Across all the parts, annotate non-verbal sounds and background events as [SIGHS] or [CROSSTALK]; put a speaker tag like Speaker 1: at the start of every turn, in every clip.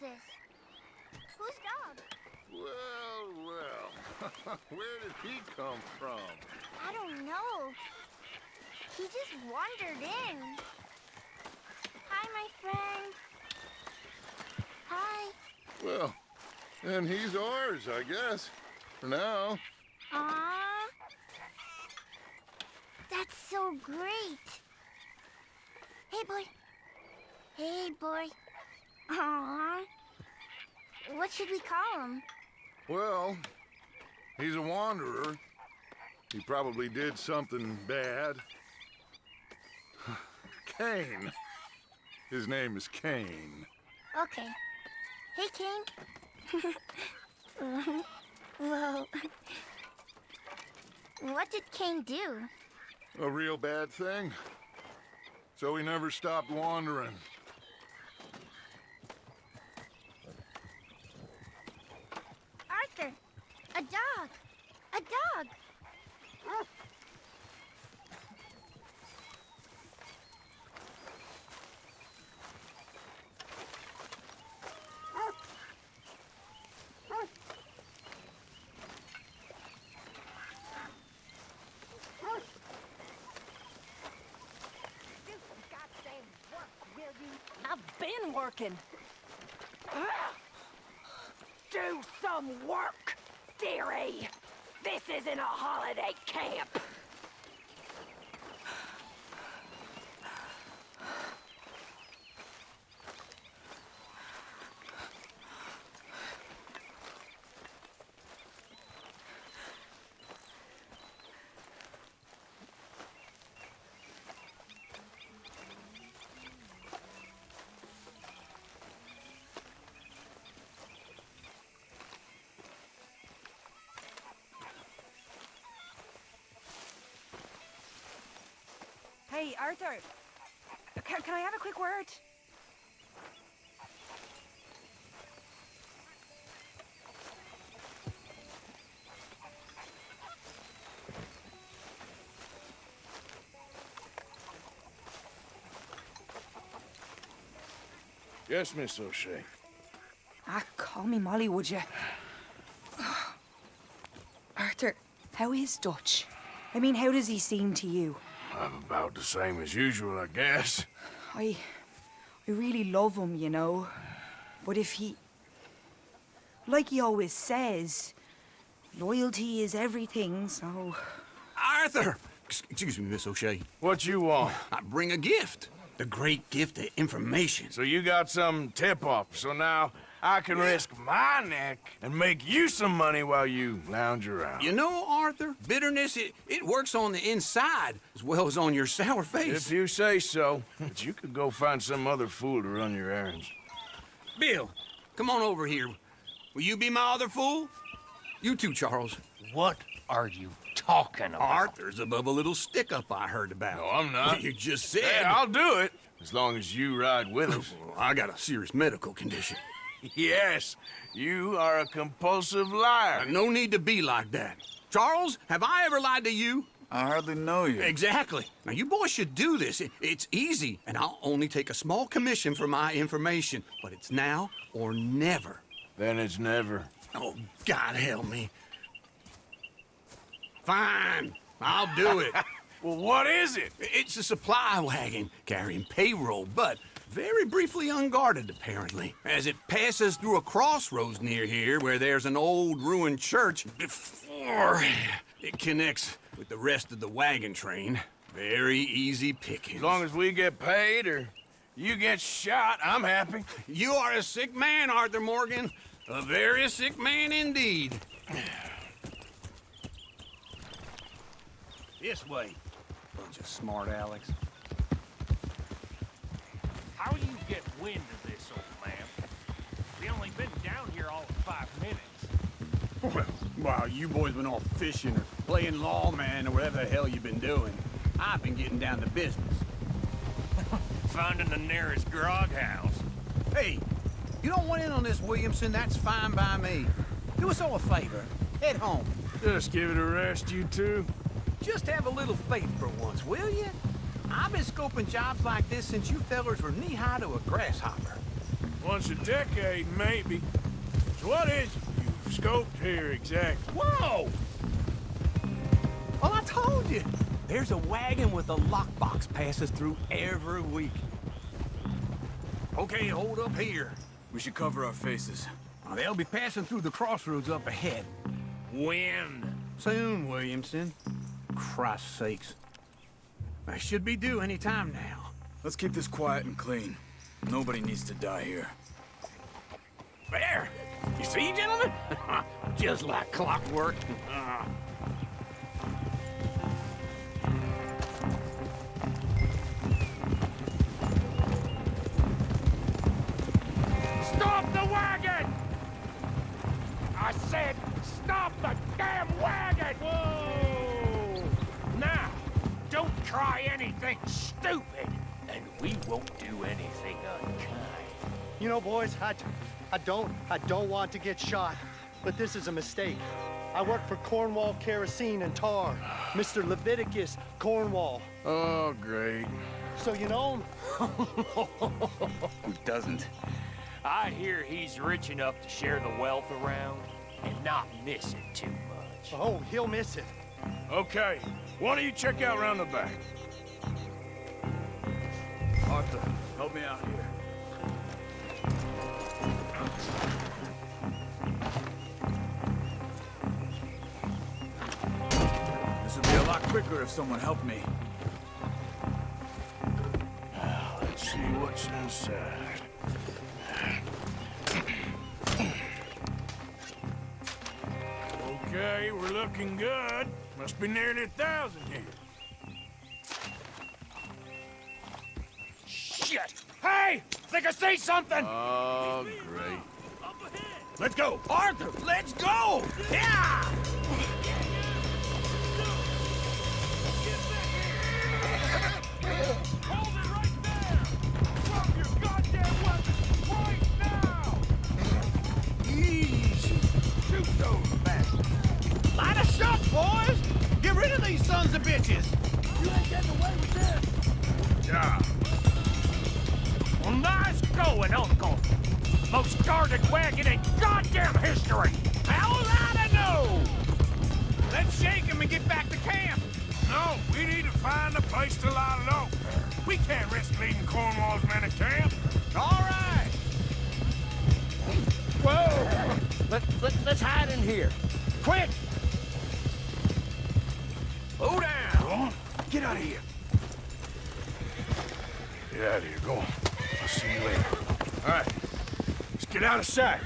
Speaker 1: this? Whose dog?
Speaker 2: Well, well. [LAUGHS] Where did he come from?
Speaker 1: I don't know. He just wandered in. Hi, my friend. Hi.
Speaker 2: Well, and he's ours, I guess. For now.
Speaker 1: Aww. That's so great. Hey, boy. Hey, boy. Aww. What should we call him?
Speaker 2: Well, he's a wanderer. He probably did something bad. [SIGHS] Kane. His name is Kane.
Speaker 1: Okay. Hey, Kane. [LAUGHS] Whoa. What did Kane do?
Speaker 2: A real bad thing. So he never stopped wandering.
Speaker 1: Arthur, a dog. A dog.
Speaker 3: I've been working. Do some work, dearie. This isn't a holiday camp. Hey, Arthur. Can, can I have a quick word?
Speaker 2: Yes, Miss O'Shea.
Speaker 3: Ah, call me Molly, would you? [SIGHS] Arthur, how is Dutch? I mean, how does he seem to you?
Speaker 2: I'm about the same as usual, I guess.
Speaker 3: I... I really love him, you know. But if he... Like he always says, loyalty is everything, so...
Speaker 4: Arthur! Excuse me, Miss O'Shea.
Speaker 2: What you want?
Speaker 4: I bring a gift. The great gift of information.
Speaker 5: So you got some tip-off, so now I can risk my neck and make you some money while you lounge around.
Speaker 4: You know, Arthur, bitterness, it, it works on the inside as well as on your sour face.
Speaker 5: If you say so, but you could go find some other fool to run your errands.
Speaker 4: Bill, come on over here. Will you be my other fool? You too, Charles.
Speaker 6: What are you talking about?
Speaker 4: Arthur's above a little stick-up I heard about.
Speaker 5: No, I'm not. [LAUGHS]
Speaker 4: You just said...
Speaker 5: Hey, I'll do it, as long as you ride with us. [LAUGHS]
Speaker 4: I got a serious medical condition. [LAUGHS]
Speaker 5: yes, you are a compulsive liar.
Speaker 4: No need to be like that. Charles, have I ever lied to you?
Speaker 7: I hardly know you.
Speaker 4: Exactly. Now, you boys should do this. It- it's easy, and I'll only take a small commission for my information. But it's now or never.
Speaker 5: Then it's never.
Speaker 4: Oh, God help me. Fine. I'll do it. [LAUGHS]
Speaker 5: Well, what is it?
Speaker 4: it's a supply wagon carrying payroll, but very briefly unguarded, apparently. As it passes through a crossroads near here where there's an old ruined church before it connects with the rest of the wagon train. Very easy pickings.
Speaker 5: As long as we get paid or you get shot, I'm happy.
Speaker 4: You are a sick man, Arthur Morgan. A very sick man indeed. [SIGHS] This way. Bunch of smart Alex.
Speaker 6: How do you get wind of this, old man? We only been down here all of five minutes.
Speaker 7: Well, while you boys been off fishing or playing lawman or whatever the hell you've been doing, I've been getting down to business. [LAUGHS]
Speaker 6: Finding the nearest grog house.
Speaker 7: Hey, you don't want in on this, Williamson, that's fine by me. Do us all a favor. Head home.
Speaker 5: Just give it a rest, you two.
Speaker 7: Just have a little faith for once, will you? I've been scoping jobs like this since you fellers were knee-high to a grasshopper.
Speaker 5: Once a decade, maybe. So what is it you've scoped here exactly?
Speaker 4: Whoa! Well, I told you. There's a wagon with a lockbox passes through every week. Okay, hold up here.
Speaker 8: We should cover our faces.
Speaker 4: They'll be passing through the crossroads up ahead.
Speaker 7: When?
Speaker 4: Soon, Williamson. Christ's sakes. They should be due any time now.
Speaker 8: Let's keep this quiet and clean. Nobody needs to die here.
Speaker 4: There! You see, gentlemen? [LAUGHS] Just like clockwork.
Speaker 7: Stop the wagon! I said, stop the damn wagon! Whoa! Now, don't try anything stupid, and we won't do anything unkind.
Speaker 9: You know, boys, I, I don't, I don't want to get shot, but this is a mistake. I work for Cornwall Kerosene and Tar, Mr. Leviticus Cornwall.
Speaker 5: Oh, great.
Speaker 9: So you know him? [LAUGHS]
Speaker 8: Who doesn't?
Speaker 7: I hear he's rich enough to share the wealth around and not miss it too much.
Speaker 9: Oh, he'll miss it.
Speaker 5: Okay, why don't you check out round the back?
Speaker 8: Arthur, help me out here. This would be a lot quicker if someone helped me.
Speaker 5: Uh, let's see what's inside. Okay, we're looking good. Must be nearly a thousand here.
Speaker 7: Think I see something!
Speaker 5: Oh, great.
Speaker 4: Let's go! Arthur, let's go! Yeah!
Speaker 7: Hold it right there! Drop your goddamn weapon right now!
Speaker 4: Easy.
Speaker 7: Shoot those bastards!
Speaker 4: Light shot, boys! Get rid of these sons of bitches!
Speaker 7: You ain't getting away with this!
Speaker 5: Yeah.
Speaker 7: Well, nice going, Uncle! Most guarded wagon in goddamn history!
Speaker 4: How was I know? Let's shake him and get back to camp.
Speaker 5: No, we need to find a place to lie low. We can't risk leading Cornwall's men to camp.
Speaker 4: All right.
Speaker 7: Whoa! Let, let, let's hide in here. Quick!
Speaker 4: Slow down. Get out of here.
Speaker 5: Get out of here, go on. You later. All right, let's get out of sight.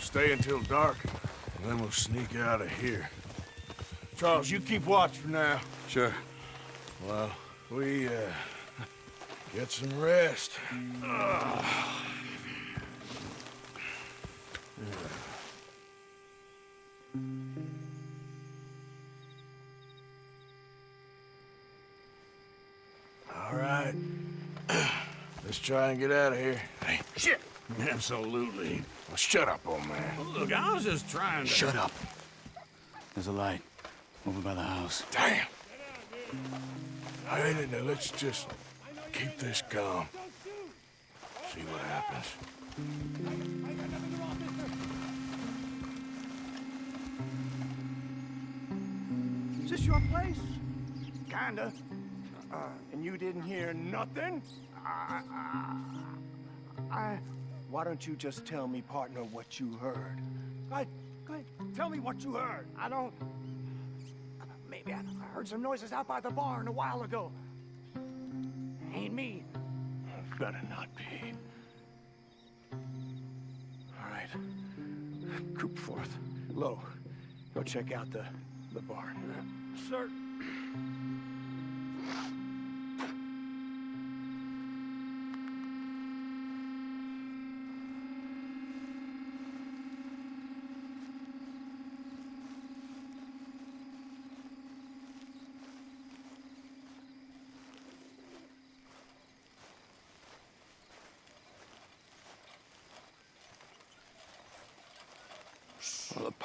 Speaker 5: Stay until dark, and then we'll sneak out of here. Charles, you keep watch for now.
Speaker 8: Sure.
Speaker 5: Well, we, uh, get some rest. All try and get out of here. Hey,
Speaker 4: Shit.
Speaker 5: absolutely. Well, shut up, old man.
Speaker 4: Look, I was just trying to...
Speaker 8: Shut up. There's a light over by the house.
Speaker 5: Damn. All right, now let's just keep this calm. See what happens.
Speaker 10: Is this your place? Kinda. Uh, and you didn't hear nothing? I, I, I, why don't you just tell me, partner, what you heard? Go ahead, go ahead. Tell me what you heard. I don't... Maybe I, I heard some noises out by the barn a while ago. Ain't me. Better not be. All right. Coop forth. Low. Go check out the, the barn. Sir.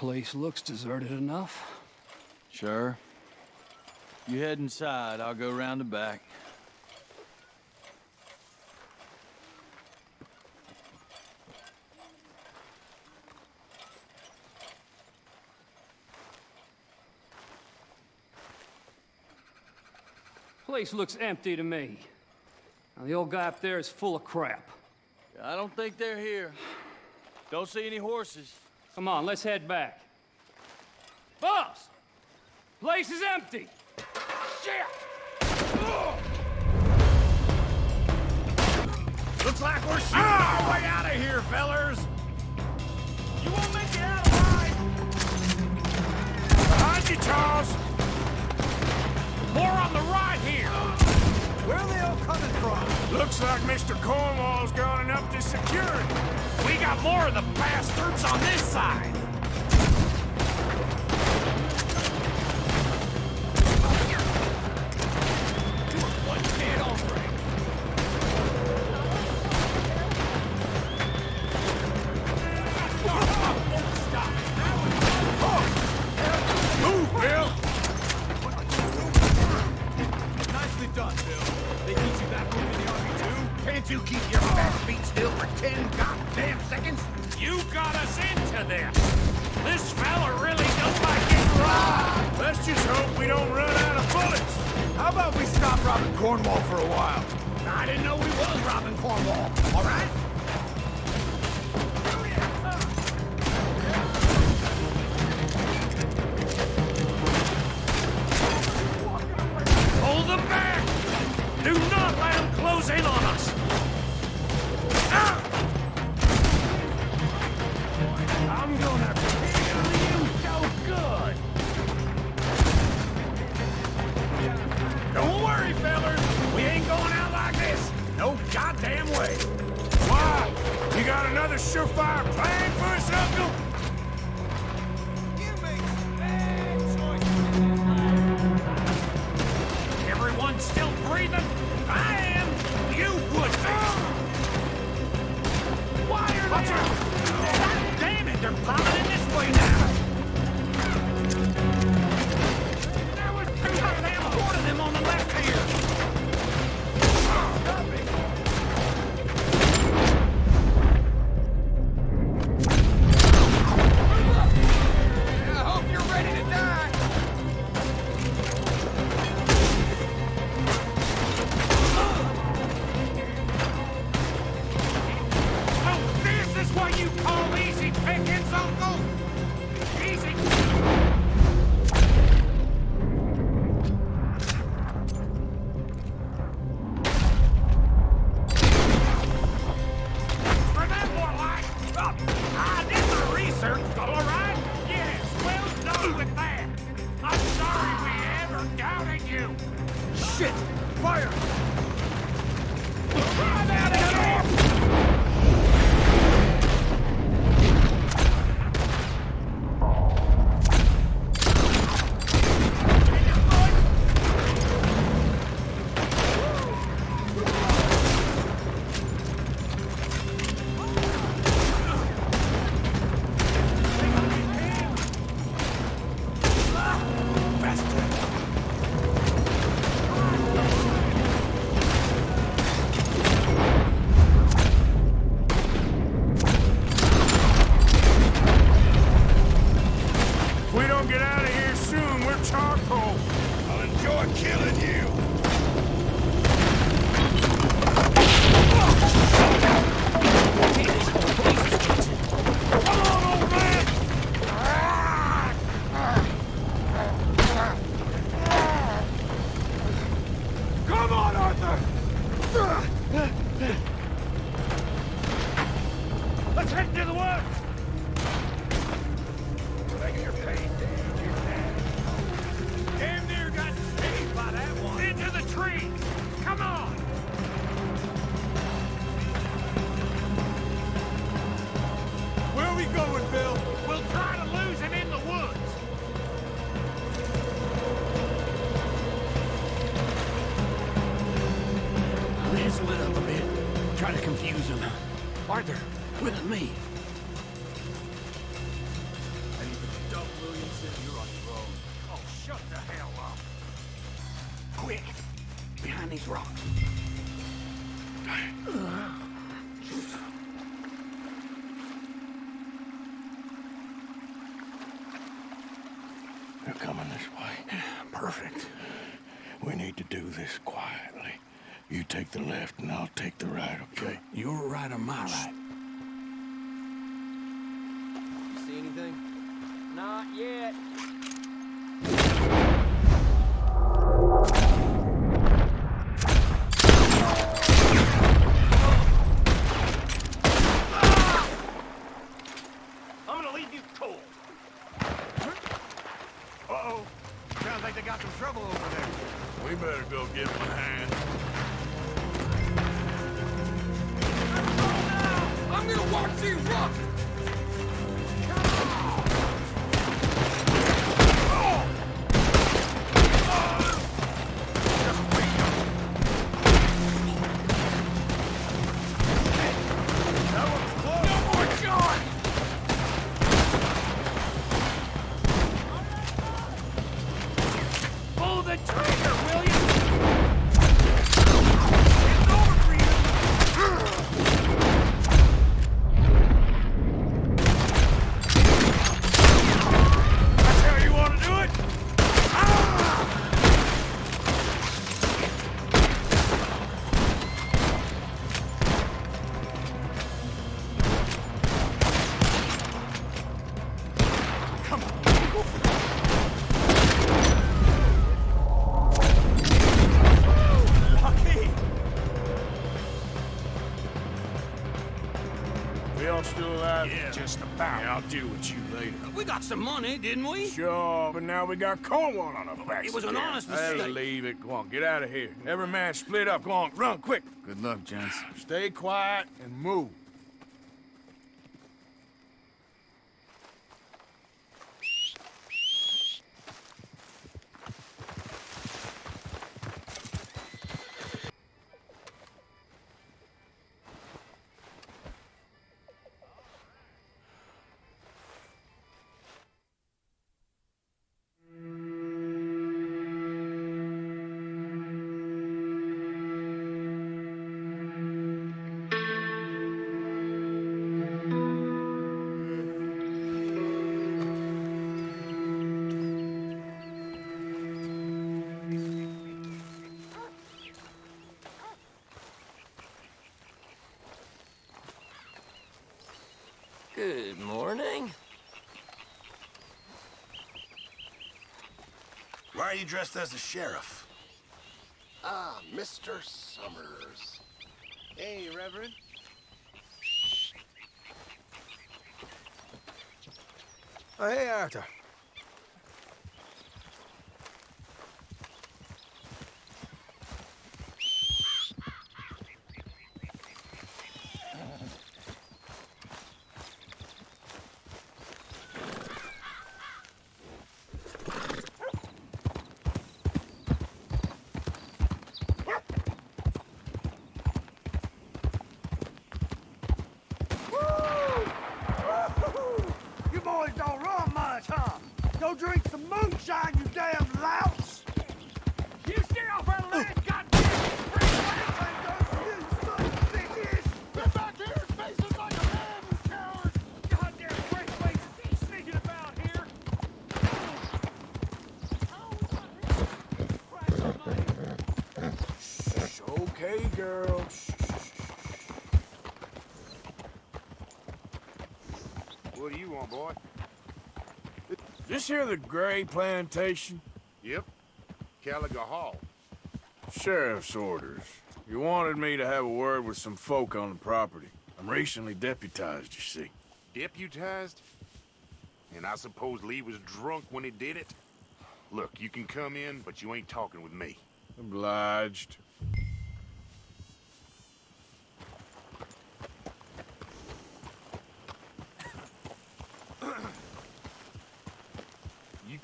Speaker 11: place looks deserted enough.
Speaker 12: Sure. You head inside, I'll go round the back.
Speaker 11: Place looks empty to me. Now, the old guy up there is full of crap.
Speaker 12: I don't think they're here. Don't see any horses.
Speaker 11: Come on, let's head back. Boss! Place is empty! Shit!
Speaker 4: Looks like we're shooting ah! our way out of here, fellers! You won't make it out alive! Behind you, Charles!
Speaker 10: More on the right here!
Speaker 4: Where are they all coming from? Looks like Mr. Cornwall's gone up to security.
Speaker 10: We got more of the bastards on this side.
Speaker 4: One
Speaker 5: hit on
Speaker 4: Can't you keep your fat feet still for ten goddamn seconds?
Speaker 10: You got us into this! This fella really does like it raw!
Speaker 4: Let's just hope we don't run out of bullets! How about we stop robbing Cornwall for a while? I didn't know we was robbing Cornwall, all right?
Speaker 5: Take the left and I'll take the right, okay?
Speaker 4: You're right or my right?
Speaker 5: We all still alive?
Speaker 10: Yeah, just about.
Speaker 5: Yeah, I'll deal with you later.
Speaker 4: We got some money, didn't we?
Speaker 5: Sure, but now we got Cornwall on our backs.
Speaker 4: It was an
Speaker 5: again.
Speaker 4: honest
Speaker 5: That'll
Speaker 4: mistake.
Speaker 5: leave it. Go on, get out of here. Every man split up. Go on, run, quick.
Speaker 12: Good luck, gents.
Speaker 5: Stay quiet and move.
Speaker 13: You dressed as a sheriff?
Speaker 14: Ah, Mr. Summers. Hey, Reverend.
Speaker 15: Oh, hey, Arthur.
Speaker 10: You boys don't run much, huh? Go drink some moonshine, you damn louse! You stay off our land, goddamn Get back here and face us like a man, you coward! Goddamn fresh faces keep sneaking about here!
Speaker 5: Shh, okay, girl. Shh, shh, shh.
Speaker 10: What do you want, boy?
Speaker 5: This here the Gray Plantation?
Speaker 16: Yep. Caliga Hall.
Speaker 5: Sheriff's orders. You wanted me to have a word with some folk on the property. I'm recently deputized, you see.
Speaker 16: Deputized? And I suppose Leigh was drunk when he did it? Look, you can come in, but you ain't talking with me.
Speaker 5: Obliged.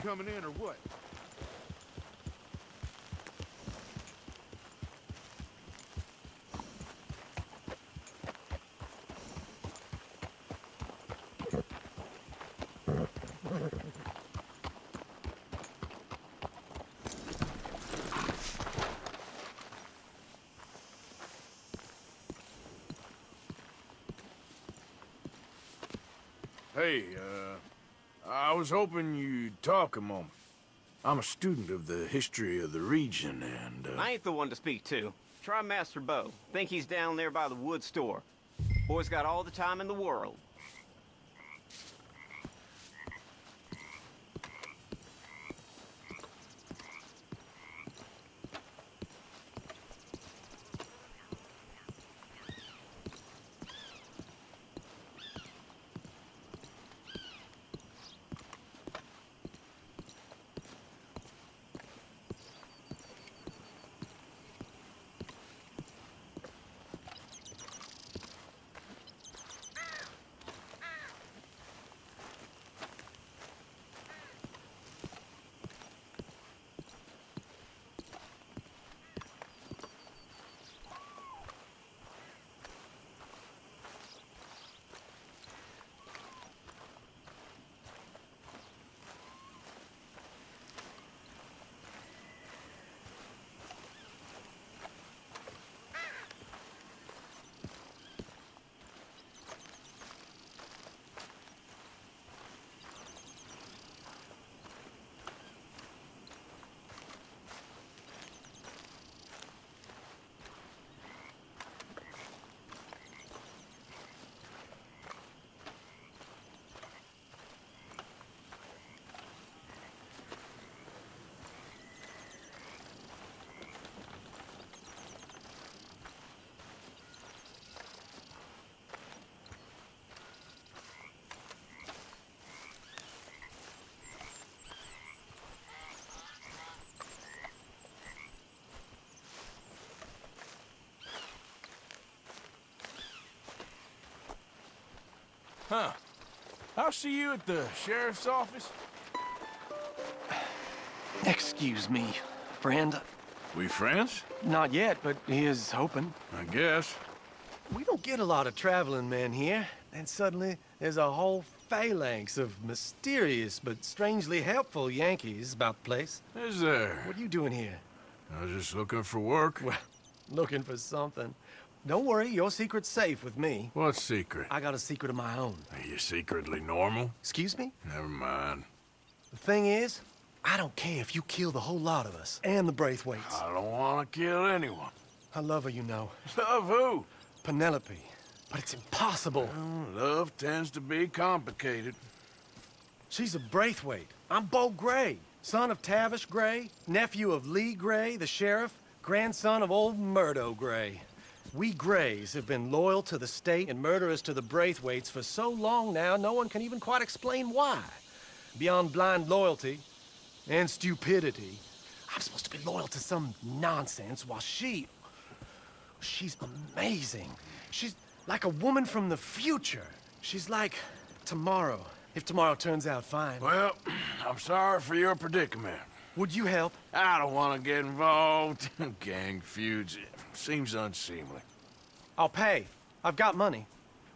Speaker 16: Coming in or what?
Speaker 5: Hey, uh, I was hoping you'd talk a moment. I'm a student of the history of the region, and, uh...
Speaker 17: I ain't the one to speak to. Try Master Beau. Think he's down there by the wood store. Boy's got all the time in the world.
Speaker 5: Huh. I'll see you at the sheriff's office.
Speaker 9: Excuse me, friend.
Speaker 5: We friends?
Speaker 9: Not yet, but he is hoping.
Speaker 5: I guess.
Speaker 9: We don't get a lot of traveling men here, and suddenly there's a whole phalanx of mysterious but strangely helpful Yankees about the place.
Speaker 5: Is there?
Speaker 9: What are you doing here?
Speaker 5: I was just looking for work.
Speaker 9: Well, looking for something. Don't worry, your secret's safe with me.
Speaker 5: What secret?
Speaker 9: I got a secret of my own.
Speaker 5: Are you secretly normal?
Speaker 9: Excuse me?
Speaker 5: Never mind.
Speaker 9: The thing is, I don't care if you kill the whole lot of us, and the Braithwaites.
Speaker 5: I don't want to kill anyone.
Speaker 9: I love her, you know. [LAUGHS]
Speaker 5: Love who?
Speaker 9: Penelope. But it's impossible.
Speaker 5: Well, love tends to be complicated.
Speaker 9: She's a Braithwaite. I'm Beau Gray, son of Tavish Gray, nephew of Leigh Gray, the sheriff, grandson of old Murdo Gray. We Grays have been loyal to the state and murderers to the Braithwaites for so long now, no one can even quite explain why. Beyond blind loyalty and stupidity, I'm supposed to be loyal to some nonsense while she... She's amazing. She's like a woman from the future. She's like tomorrow, if tomorrow turns out fine.
Speaker 5: Well, [CLEARS THROAT] I'm sorry for your predicament.
Speaker 9: Would you help?
Speaker 5: I don't want to get involved in [LAUGHS] gang feuds. It seems unseemly.
Speaker 9: I'll pay. I've got money.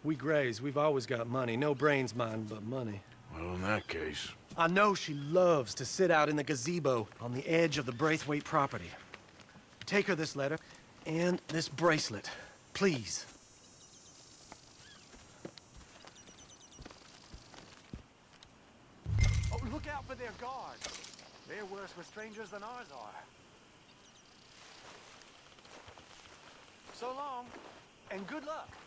Speaker 9: We Grays, we've always got money. No brains, mind, but money.
Speaker 5: Well, in that case...
Speaker 9: I know she loves to sit out in the gazebo on the edge of the Braithwaite property. Take her this letter and this bracelet, please.
Speaker 16: Oh, look out for their guards. They're worse with strangers than ours are. So long, and good luck.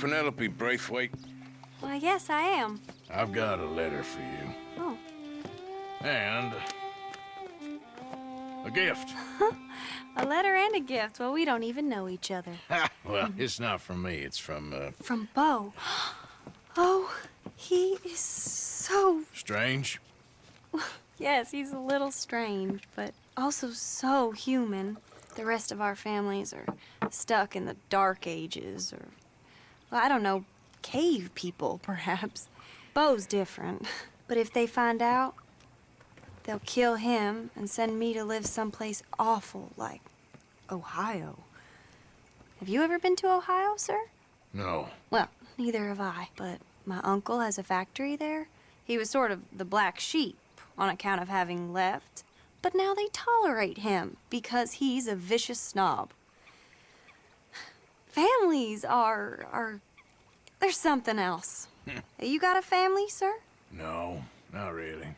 Speaker 5: Penelope Braithwaite?
Speaker 18: Why, yes, I am.
Speaker 5: I've got a letter for you.
Speaker 18: Oh.
Speaker 5: And... a gift. [LAUGHS]
Speaker 18: A letter and a gift. Well, we don't even know each other. [LAUGHS]
Speaker 5: well, it's not from me. It's from, uh...
Speaker 18: From Beau. [GASPS] Oh, he is so...
Speaker 5: Strange? [LAUGHS]
Speaker 18: Yes, he's a little strange, but also so human. The rest of our families are stuck in the dark ages, or, well, I don't know, cave people, perhaps. Beau's different. But if they find out, they'll kill him and send me to live someplace awful like Ohio. Have you ever been to Ohio, sir?
Speaker 5: No.
Speaker 18: Well, neither have I, but my uncle has a factory there. He was sort of the black sheep on account of having left, but now they tolerate him because he's a vicious snob. Families are are there's something else. you got a family, sir?
Speaker 5: No, not really.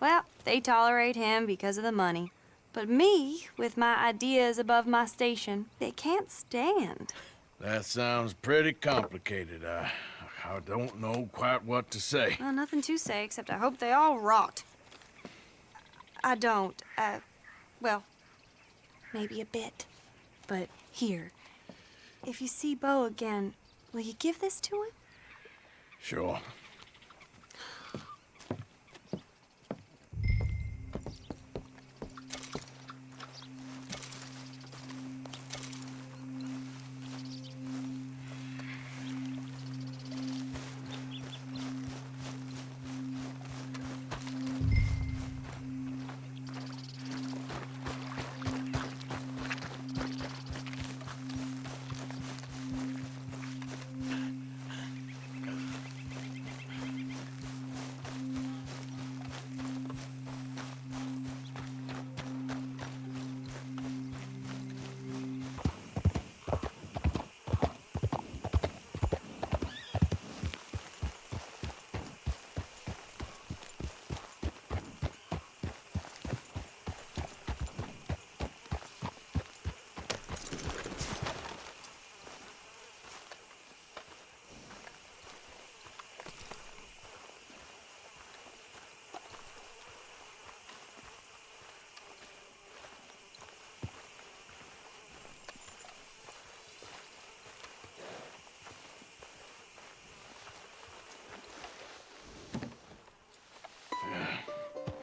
Speaker 18: Well, they tolerate him because of the money. But me, with my ideas above my station, they can't stand.
Speaker 5: That sounds pretty complicated. I, I don't know quite what to say.
Speaker 18: Well, nothing to say except I hope they all rot. I don't. Uh, well, maybe a bit. But here, if you see Beau again, will you give this to him?
Speaker 5: Sure.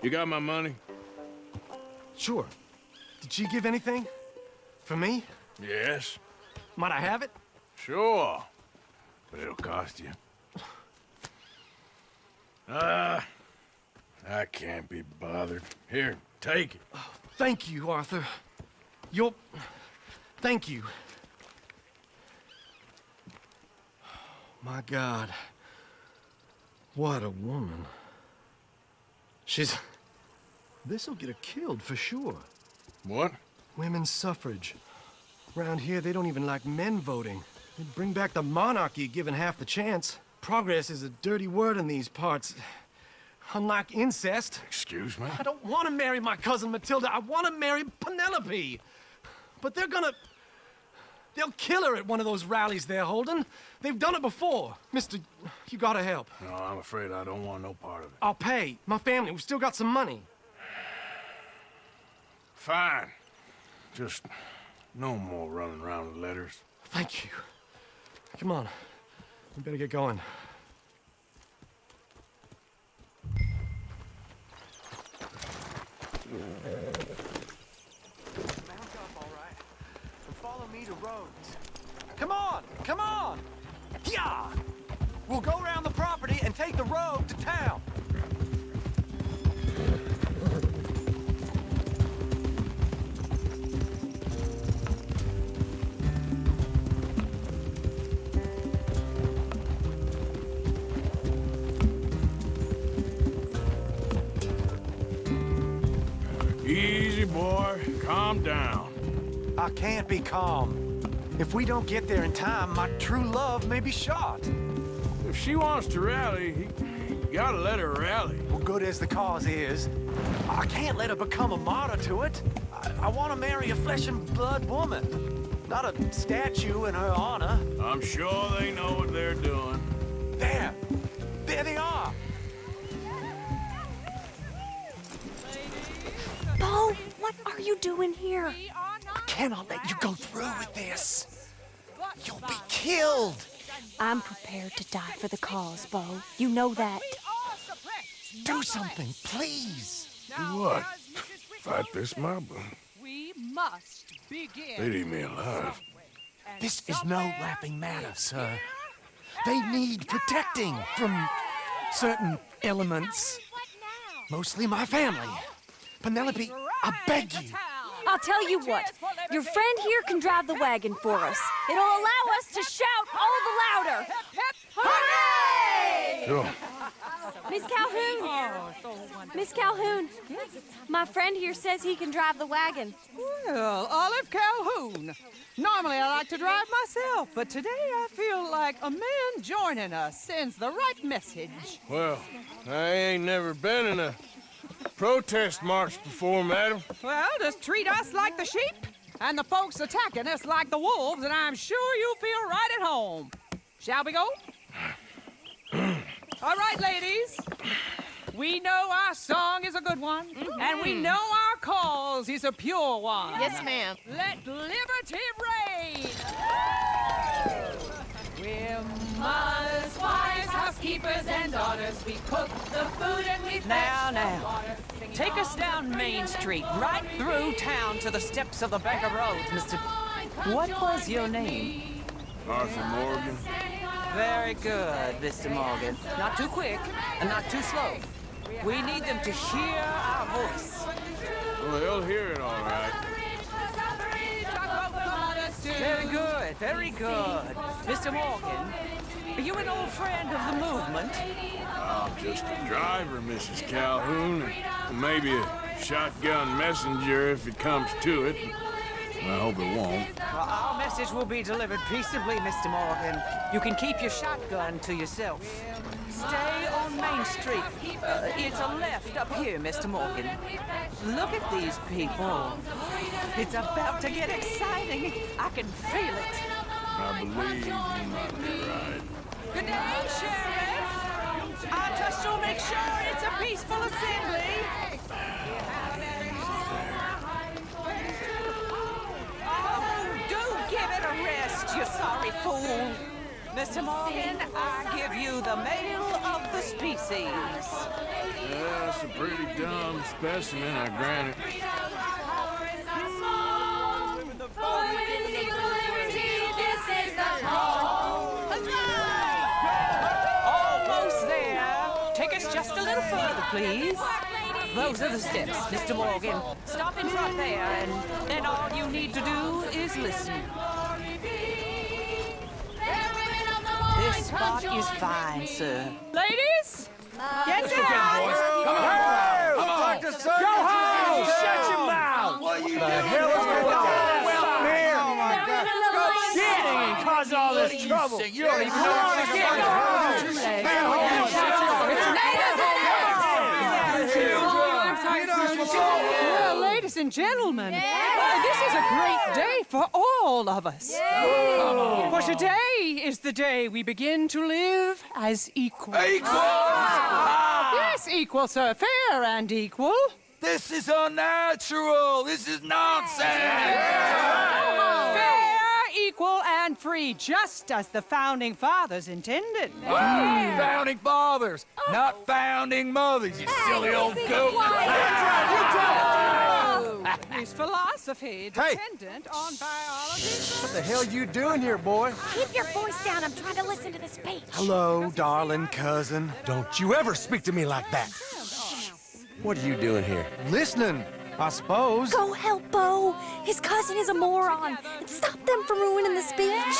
Speaker 5: You got my money?
Speaker 9: Sure. Did she give anything? For me?
Speaker 5: Yes.
Speaker 9: Might I have it?
Speaker 5: Sure. But it'll cost you. Ah, I can't be bothered. Here, take it.
Speaker 9: Thank you, Arthur. You'll... Thank you. My God. What a woman. She's... This'll get her killed for sure.
Speaker 5: What?
Speaker 9: Women's suffrage. Around here, they don't even like men voting. They'd bring back the monarchy given half the chance. Progress is a dirty word in these parts. Unlike incest.
Speaker 5: Excuse me?
Speaker 9: I don't want to marry my cousin Matilda. I want to marry Penelope. But they're gonna... They'll kill her at one of those rallies they're holding. They've done it before. Mister, you gotta help.
Speaker 5: No, I'm afraid I don't want no part of it.
Speaker 9: I'll pay. My family, we've still got some money.
Speaker 5: Fine. Just no more running around with letters.
Speaker 9: Thank you. Come on. We better get going. Mount up, all right? And follow me to Rhodes. Come on! Come on! Yeah! We'll go around the property and take the road to town.
Speaker 5: Easy, boy. Calm down.
Speaker 16: I can't be calm. If we don't get there in time, my true love may be shot.
Speaker 5: If she wants to rally, you gotta let her rally.
Speaker 16: Well, good as the cause is, I can't let her become a martyr to it. I, I want to marry a flesh and blood woman. Not a statue in her honor.
Speaker 5: I'm sure they know what they're doing.
Speaker 16: There! There they are!
Speaker 18: Beau, what are you doing here?
Speaker 16: I cannot let you go through with this. You'll be killed.
Speaker 18: I'm prepared to die for the cause, Beau. You know that.
Speaker 16: Do something, please.
Speaker 5: Do what? Fight this mob?
Speaker 19: We must begin.
Speaker 5: They'd eat me alive.
Speaker 16: This is no laughing matter, sir. They need protecting from certain elements. Mostly my family. Penelope, I beg you.
Speaker 18: I'll tell you what. Your friend here can drive the wagon for us. It'll allow us to shout all the louder. Hooray!
Speaker 5: Sure.
Speaker 18: Miss Calhoun. Miss Calhoun. My friend here says he can drive the wagon.
Speaker 19: Well, Olive Calhoun. Normally I like to drive myself, but today I feel like a man joining us sends the right message.
Speaker 5: Well, I ain't never been in a protest march before, madam.
Speaker 19: Well, just treat us like the sheep, and the folks attacking us like the wolves, and I'm sure you'll feel right at home. Shall we go? [CLEARS THROAT] All right, ladies. We know our song is a good one, and we mm-hmm. know our cause is a pure one.
Speaker 20: Yes, ma'am.
Speaker 19: Let liberty reign. We're mothers, wives, housekeepers, and daughters. We cook the food and we
Speaker 20: Now, now. Take us down Main Street, right through town to the steps of the Bank of Rhodes, Mr. What was your name?
Speaker 5: Arthur Morgan.
Speaker 20: Very good, Mr. Morgan. Not too quick and not too slow. We need them to hear our voice.
Speaker 5: Well, they'll hear it all right.
Speaker 20: Very good, very good. Mr. Morgan, are you an old friend of the movement?
Speaker 5: I'm just a driver, Mrs. Calhoun, and maybe a shotgun messenger if it comes to it. I hope it won't.
Speaker 20: Well, our message will be delivered peaceably, Mr. Morgan. You can keep your shotgun to yourself. Stay on Main Street. Uh, it's a left up here, Mr. Morgan. Look at these people. It's about to get exciting. I can feel it.
Speaker 5: I believe you might be right.
Speaker 20: Good day, Sheriff. I trust you'll make sure it's a peaceful assembly. Oh, do give it a rest, you sorry fool. Mr. Morgan, I give you the male of the species.
Speaker 5: Yeah, it's a pretty dumb specimen, I grant it. Hmm.
Speaker 20: Almost there. Take us just a little further, please. Those are the steps, Mr. Morgan. Stop in front there, and then all you need to do is listen. This spot is fine, sir.
Speaker 19: Ladies, get
Speaker 20: Let's
Speaker 19: down.
Speaker 20: go, boys. Come on.
Speaker 19: Come on.
Speaker 20: Talk to Sergeant
Speaker 19: Go home.
Speaker 20: Jimmy.
Speaker 19: Shut your mouth.
Speaker 20: What you
Speaker 19: the
Speaker 20: doing?
Speaker 19: hell is going on?
Speaker 20: Well,
Speaker 19: here.
Speaker 20: Oh, my God.
Speaker 19: Shit, ain't caused all this trouble. You don't even know what to get. Ladies and gentlemen, uh, this is a great day for all of us. For today is the day we begin to live as equals.
Speaker 8: Equals?
Speaker 19: Yes, equal, sir. Fair and equal.
Speaker 8: This is unnatural. This is nonsense.
Speaker 19: Fair, equal, and free, just as the founding fathers intended.
Speaker 8: Founding fathers, not founding mothers, you silly old goat.
Speaker 19: Is philosophy dependent on biology?
Speaker 16: What the hell you doing here, boy?
Speaker 1: Keep your voice down. I'm trying to listen to the speech.
Speaker 16: Hello, darling cousin. Don't you ever speak to me like that.
Speaker 21: What are you doing here?
Speaker 16: Listening, I suppose.
Speaker 18: Go help Beau. His cousin is a moron. And stop them from ruining the speech.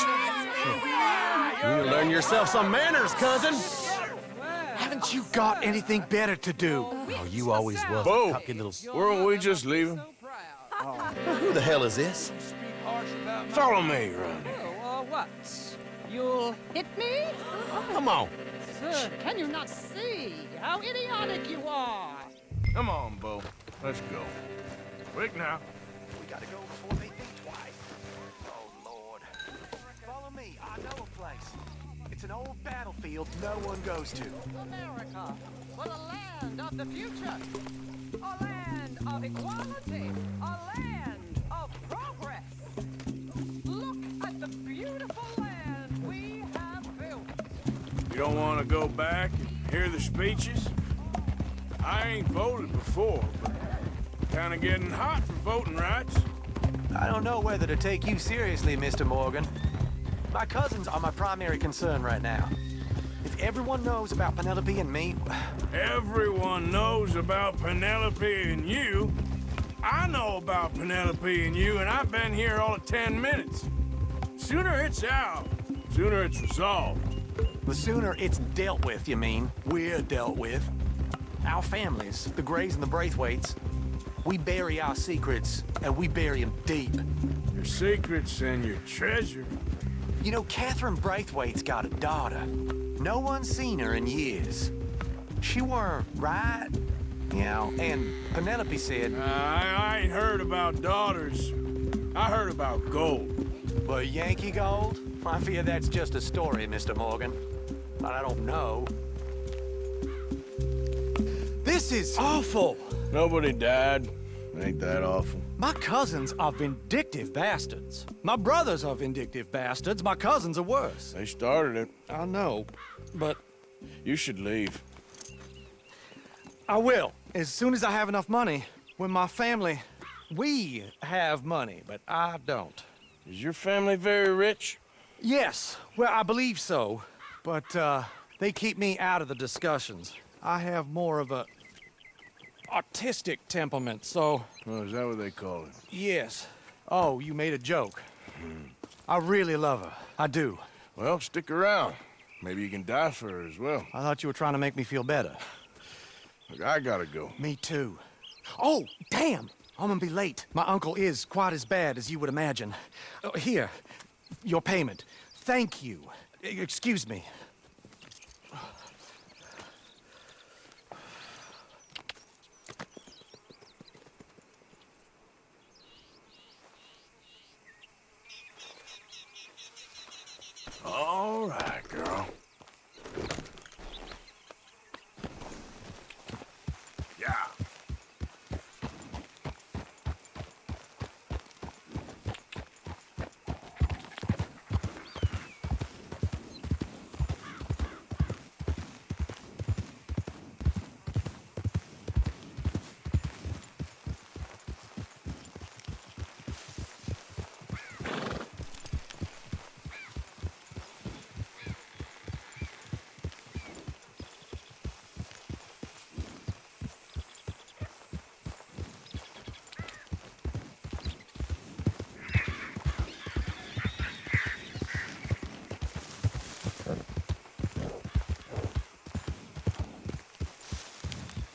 Speaker 16: You learn yourself some manners, cousin. Haven't you got anything better to do? Oh, you always will.
Speaker 5: Beau,
Speaker 16: a cocky little...
Speaker 5: weren't we just leaving? [LAUGHS]
Speaker 21: Who the hell is this?
Speaker 5: Follow me, Ronnie.
Speaker 19: Oh, uh, what? You'll hit me?
Speaker 5: Come on.
Speaker 19: Sir, can you not see how idiotic you are?
Speaker 5: Come on, Beau. Let's go. Quick now.
Speaker 9: We gotta go before they think twice. Oh, Lord. Follow me, I know a place. It's an old battlefield no one goes to.
Speaker 19: America, for the land of the future. A land of equality. A land of progress. Look at the beautiful land we have built.
Speaker 5: You don't want to go back and hear the speeches? I ain't voted before, but kind of getting hot for voting rights.
Speaker 9: I don't know whether to take you seriously, Mr. Morgan. My cousins are my primary concern right now. Everyone knows about Penelope and me...
Speaker 5: Everyone knows about Penelope and you. I know about Penelope and you, and I've been here all of ten minutes. Sooner it's out, sooner it's resolved.
Speaker 9: The sooner it's dealt with, you mean, we're dealt with. Our families, the Grays and the Braithwaites, we bury our secrets, and we bury them deep.
Speaker 5: Your secrets and your treasure.
Speaker 9: You know, Catherine Braithwaite's got a daughter. No one's seen her in years. She weren't right, you know, and Penelope said...
Speaker 5: Uh, I, I ain't heard about daughters. I heard about gold.
Speaker 9: But Yankee gold? I fear that's just a story, Mr. Morgan. But I don't know. This is awful.
Speaker 5: Nobody died. Ain't that awful?
Speaker 9: My cousins are vindictive bastards. My brothers are vindictive bastards. My cousins are worse.
Speaker 5: They started it.
Speaker 9: I know, but...
Speaker 5: You should leave.
Speaker 9: I will, as soon as I have enough money. When my family... We have money, but I don't.
Speaker 5: Is your family very rich?
Speaker 9: Yes, well, I believe so. But, uh, they keep me out of the discussions. I have more of a artistic temperament, so...
Speaker 5: Oh, is that what they call it?
Speaker 9: Yes. Oh, you made a joke. I really love her. I do.
Speaker 5: Well, stick around. Maybe you can die for her as well.
Speaker 9: I thought you were trying to make me feel better.
Speaker 5: Look, I gotta go.
Speaker 9: Me too. Oh, damn! I'm gonna be late. My uncle is quite as bad as you would imagine. Uh, here, your payment. Thank you. Excuse me.
Speaker 5: All right, girl. Yeah.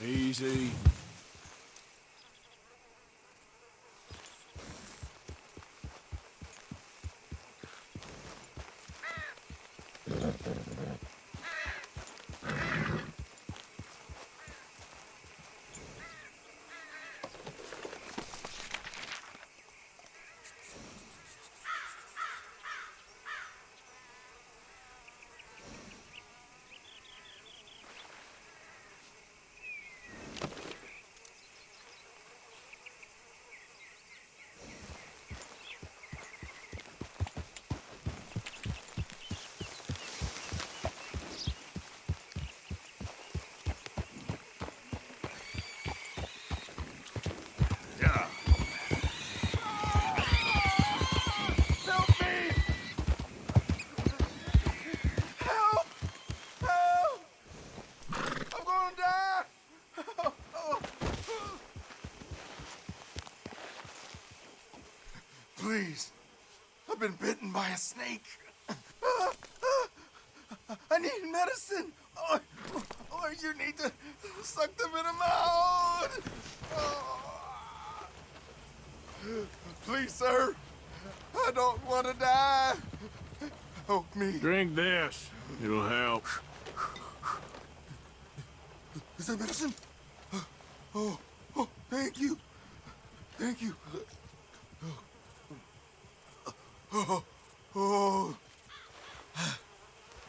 Speaker 5: Easy. Yeah.
Speaker 14: Help me! Help! Help! I'm gonna die! Please. I've been bitten by a snake. I need medicine. Or, or you need to suck the venom out. Please, sir. I don't want to die. Help me.
Speaker 5: Drink this. It'll help.
Speaker 14: Is that medicine? Oh, oh, thank you. Thank you. Oh, oh, [SIGHS] I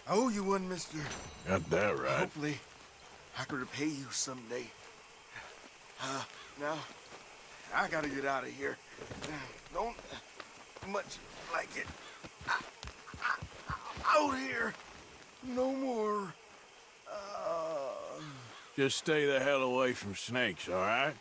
Speaker 14: owe you one, mister.
Speaker 5: Got that right.
Speaker 14: Hopefully, I can repay you someday. Uh, now, I gotta get out of here. Don't much like it. I, I, out here. No more. Uh...
Speaker 5: Just stay the hell away from snakes, all right?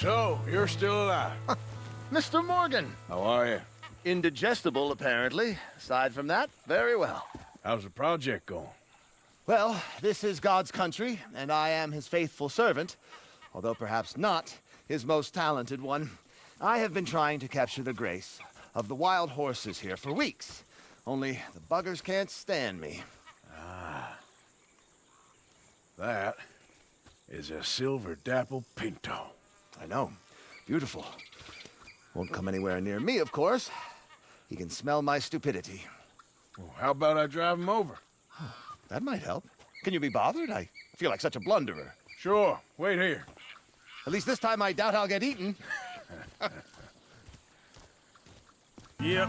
Speaker 5: So, you're still alive?
Speaker 22: Mr. Morgan.
Speaker 5: How are you?
Speaker 22: Indigestible, apparently. Aside from that, very well.
Speaker 5: How's the project going?
Speaker 22: Well, this is God's country, and I am his faithful servant, although perhaps not his most talented one. I have been trying to capture the grace of the wild horses here for weeks. Only the buggers can't stand me.
Speaker 5: Ah. That is a silver dapple pinto.
Speaker 22: I know. Beautiful. Won't come anywhere near me, of course. He can smell my stupidity.
Speaker 5: Well, how about I drive him over? [SIGHS]
Speaker 22: That might help. Can you be bothered? I feel like such a blunderer.
Speaker 5: Sure. Wait here.
Speaker 22: At least this time I doubt I'll get eaten. [LAUGHS]
Speaker 5: yep.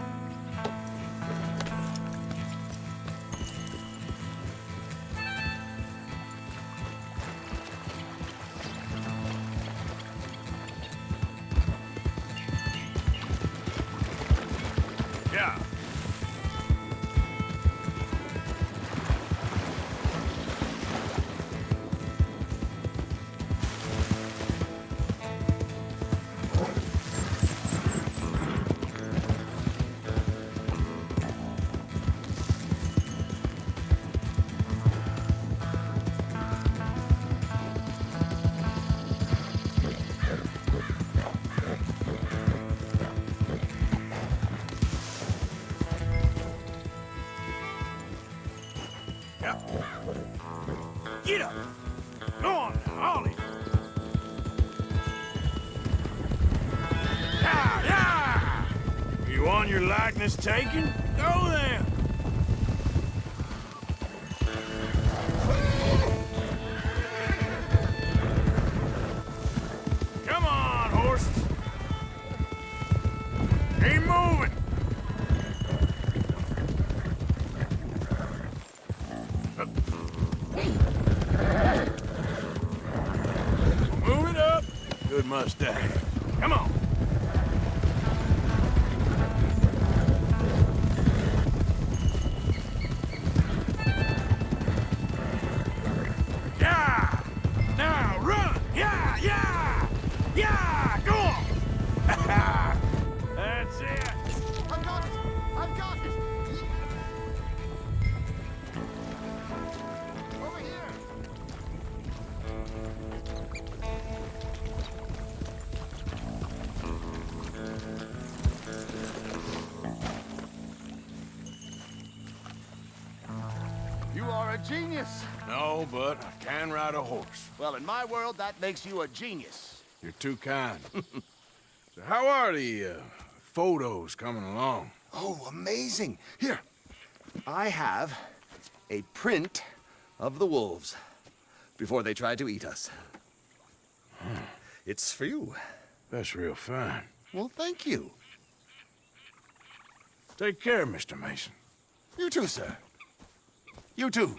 Speaker 22: Are a genius.
Speaker 5: No, but I can ride a horse.
Speaker 22: Well, in my world, that makes you a genius.
Speaker 5: You're too kind. [LAUGHS] so how are the uh, photos coming along?
Speaker 22: Oh, amazing. Here, I have a print of the wolves before they tried to eat us. It's for you.
Speaker 5: That's real fine.
Speaker 22: Well, thank you.
Speaker 5: Take care, Mr. Mason.
Speaker 22: You too, sir. You too.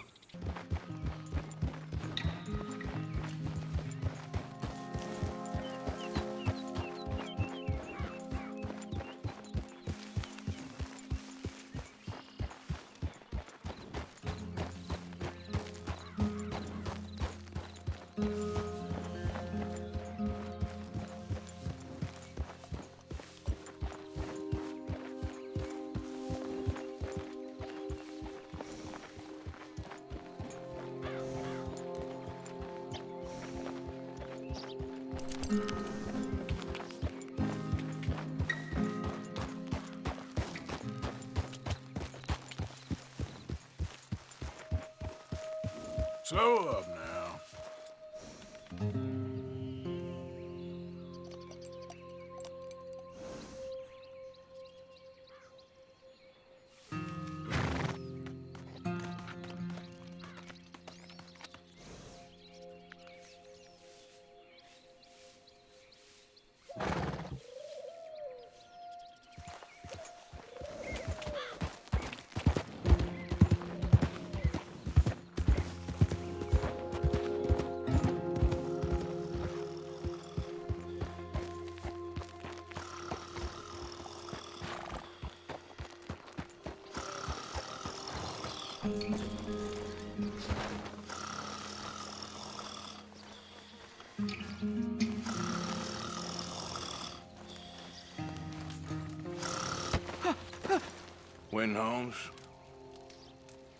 Speaker 5: Win Holmes.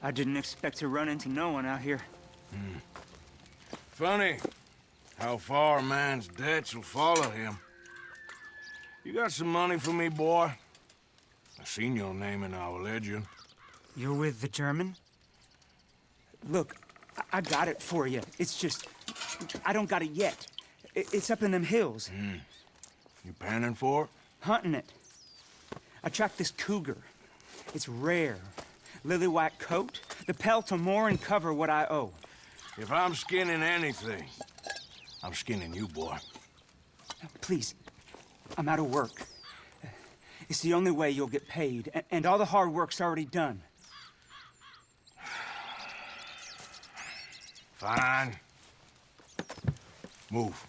Speaker 23: I didn't expect to run into no one out here. Hmm.
Speaker 5: Funny how far a man's debts will follow him. You got some money for me, boy? I seen your name in our ledger.
Speaker 23: You're with the German? Look, I, I got it for you. It's just, I don't got it yet. I- it's up in them hills. Hmm.
Speaker 5: You panning for it?
Speaker 23: Hunting it. I tracked this cougar. It's rare. Lily white coat, the pelt will more and cover what I owe.
Speaker 5: If I'm skinning anything, I'm skinning you, boy.
Speaker 23: Please, I'm out of work. It's the only way you'll get paid, and all the hard work's already done.
Speaker 5: Fine. Move.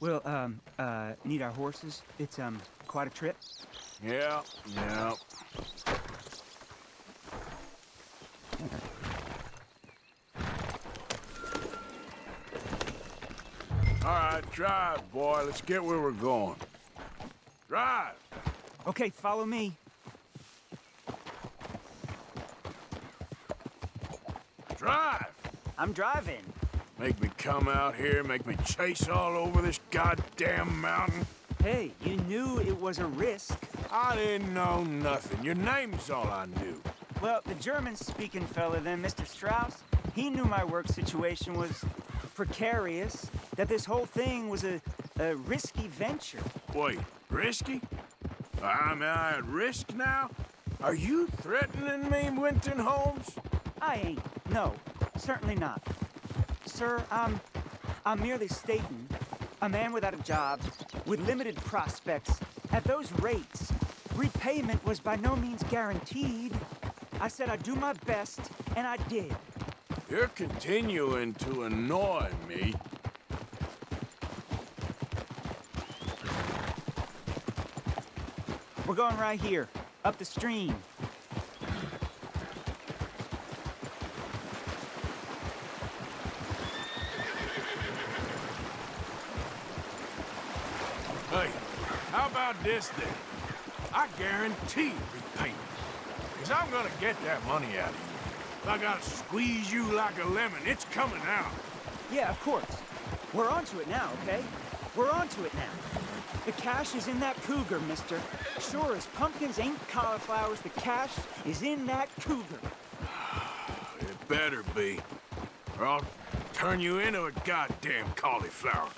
Speaker 23: We'll, um, uh, need our horses. It's, um, quite a trip.
Speaker 5: Yeah, yeah. All right, drive, boy. Let's get where we're going. Drive.
Speaker 23: Okay, follow me.
Speaker 5: Drive.
Speaker 23: I'm driving.
Speaker 5: Make me come out here, make me chase all over this goddamn mountain.
Speaker 23: Hey, you knew it was a risk.
Speaker 5: I didn't know nothing. Your name's all I knew.
Speaker 23: Well, the German-speaking fella then, Mr. Strauss, he knew my work situation was precarious, that this whole thing was a, a risky venture.
Speaker 5: Wait, risky? I'm at risk now? Are you threatening me, Winton Holmes?
Speaker 23: I ain't. No, certainly not. Sir, I'm, I'm merely stating, a man without a job, with limited prospects, at those rates, repayment was by no means guaranteed. I said I'd do my best, and I did.
Speaker 5: You're continuing to annoy me.
Speaker 23: We're going right here, up the stream.
Speaker 5: Hey, how about this then? I guarantee repayment. Because I'm gonna get that money out of you. If I gotta squeeze you like a lemon, it's coming out.
Speaker 23: Yeah, of course. We're onto it now, okay? We're onto it now. The cash is in that cougar, mister. Sure as pumpkins ain't cauliflowers, the cash is in that cougar. [SIGHS]
Speaker 5: It better be. Or I'll turn you into a goddamn cauliflower.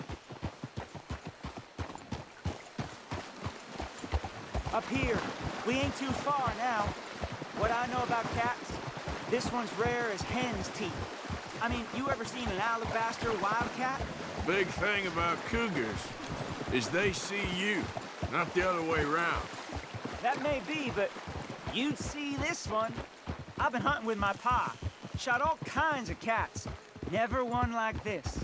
Speaker 23: Up here. We ain't too far now. What I know about cats, this one's rare as hen's teeth. I mean, you ever seen an alabaster wildcat?
Speaker 5: Big thing about cougars is they see you, not the other way around.
Speaker 23: That may be, but you'd see this one. I've been hunting with my pa. Shot all kinds of cats. Never one like this.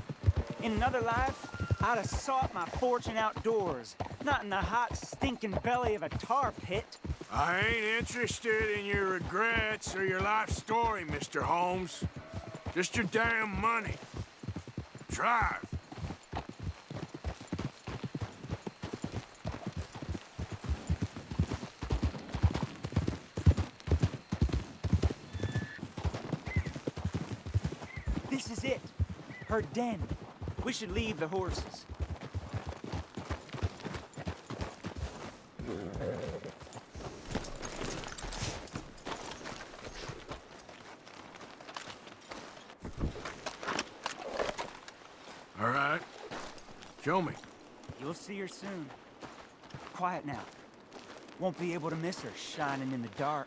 Speaker 23: In another life, I'd have sought my fortune outdoors, not in the hot, stinking belly of a tar pit.
Speaker 5: I ain't interested in your regrets or your life story, Mr. Holmes. Just your damn money. Drive.
Speaker 23: This is it. Her den. We should leave the horses.
Speaker 5: Show me.
Speaker 23: You'll see her soon. Quiet now. Won't be able to miss her shining in the dark.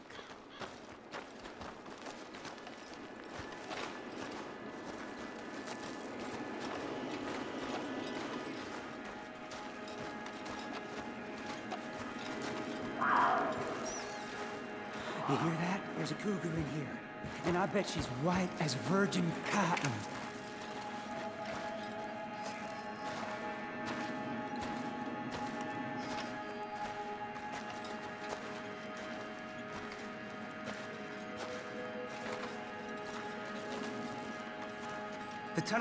Speaker 23: You hear that? There's a cougar in here. And I bet she's white as virgin cotton.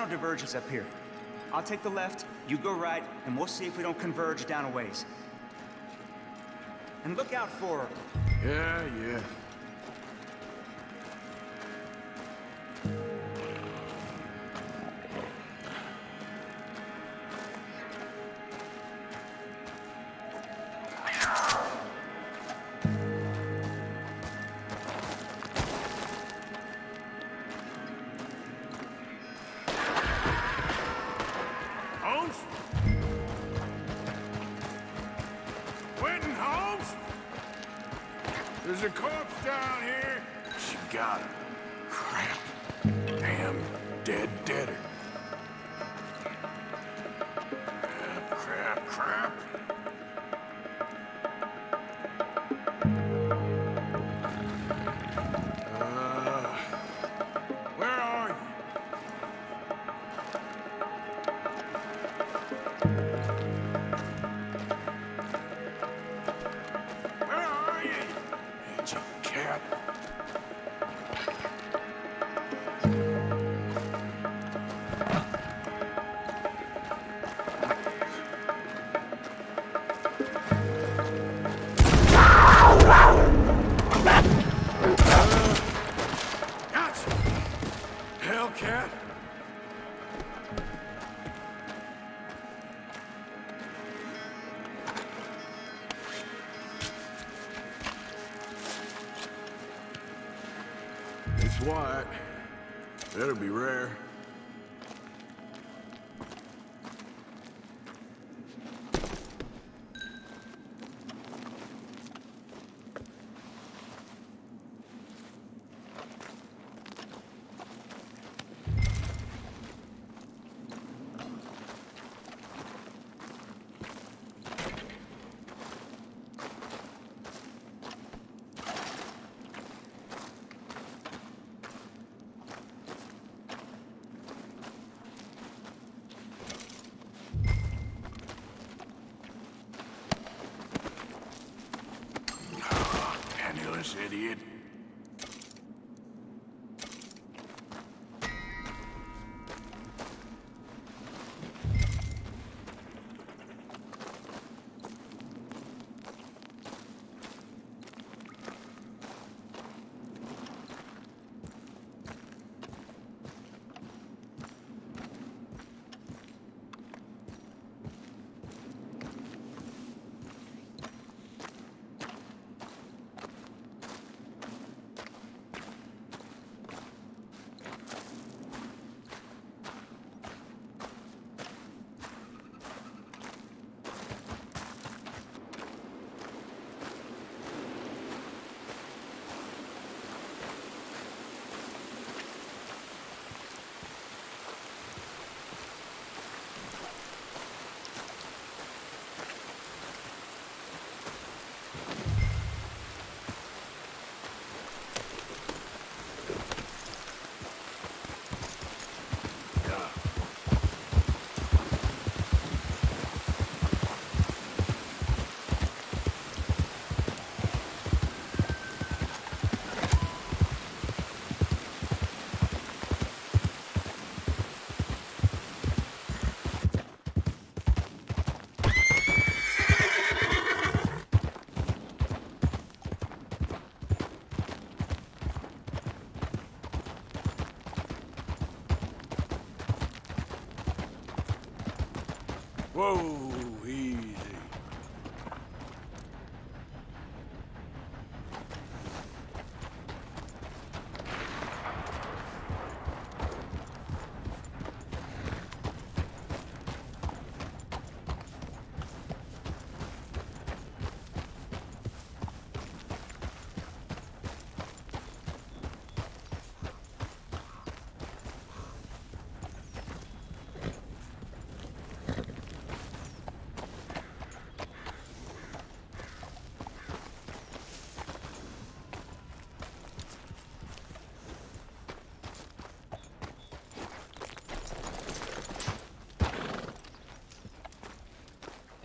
Speaker 23: The tunnel diverges up here. I'll take the left, you go right, and we'll see if we don't converge down a ways. And look out for...
Speaker 5: Yeah, yeah.
Speaker 2: Holmes? Winton Holmes? There's a corpse down here.
Speaker 5: She got him. Crap. Damn dead deader.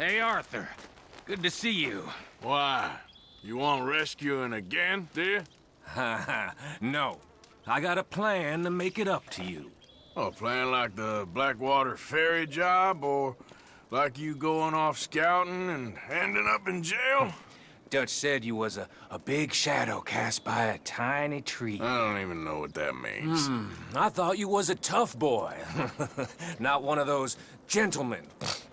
Speaker 6: Hey, Arthur. Good to see you.
Speaker 5: Why? You want rescuing again, dear?
Speaker 6: Ha ha. No. I got a plan to make it up to you.
Speaker 5: Oh, a plan like the Blackwater ferry job, or like you going off scouting and ending up in jail? [LAUGHS]
Speaker 6: Dutch said you was a, a big shadow cast by a tiny tree.
Speaker 5: I don't even know what that means.
Speaker 6: Hmm, I thought you was a tough boy. [LAUGHS] Not one of those gentlemen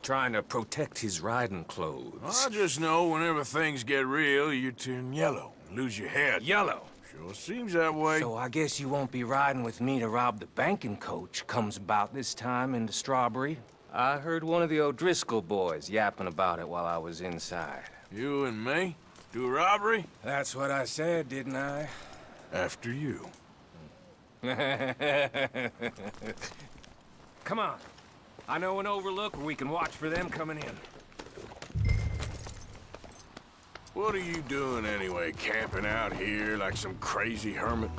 Speaker 6: trying to protect his riding clothes.
Speaker 5: I just know whenever things get real, you turn yellow, lose your head.
Speaker 6: Yellow?
Speaker 5: Sure seems that way.
Speaker 6: So I guess you won't be riding with me to rob the banking coach comes about this time in the Strawberry. I heard one of the O'Driscoll boys yapping about it while I was inside.
Speaker 5: You and me? Do robbery?
Speaker 6: That's what I said, didn't I?
Speaker 5: After you. [LAUGHS]
Speaker 6: Come on. I know an overlook where we can watch for them coming in.
Speaker 5: What are you doing anyway, camping out here like some crazy hermit?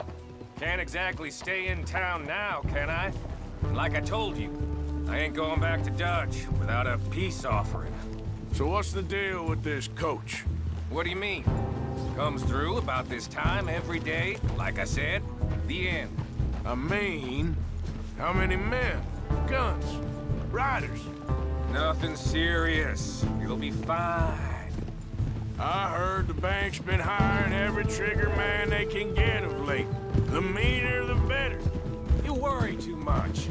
Speaker 6: Can't exactly stay in town now, can I? Like I told you, I ain't going back to Dutch without a peace offering.
Speaker 5: So what's the deal with this coach?
Speaker 6: What do you mean? Comes through about this time every day, like I said. The end.
Speaker 5: I mean, how many men? Guns? Riders?
Speaker 6: Nothing serious. You'll be fine.
Speaker 5: I heard the bank's been hiring every trigger man they can get of late. The meaner, the better.
Speaker 6: You worry too much.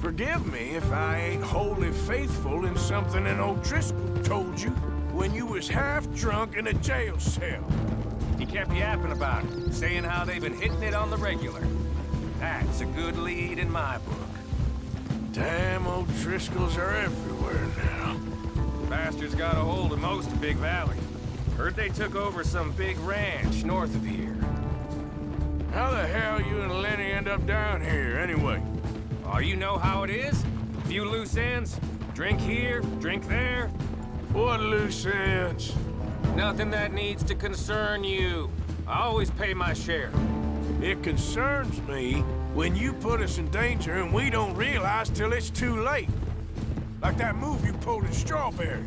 Speaker 5: Forgive me if I ain't wholly faithful in something an O'Driscoll told you when you was half drunk in a jail cell.
Speaker 6: He kept yapping about it, saying how they've been hitting it on the regular. That's a good lead in my book.
Speaker 5: Damn old O'Driscolls are everywhere now.
Speaker 6: Bastards got a hold of most of Big Valley. Heard they took over some big ranch north of here.
Speaker 5: How the hell you and Lenny end up down here, anyway?
Speaker 6: Oh, you know how it is? Few loose ends. Drink here, drink there.
Speaker 5: What loose ends?
Speaker 6: Nothing that needs to concern you. I always pay my share.
Speaker 5: It concerns me when you put us in danger and we don't realize till it's too late. Like that move you pulled in Strawberry.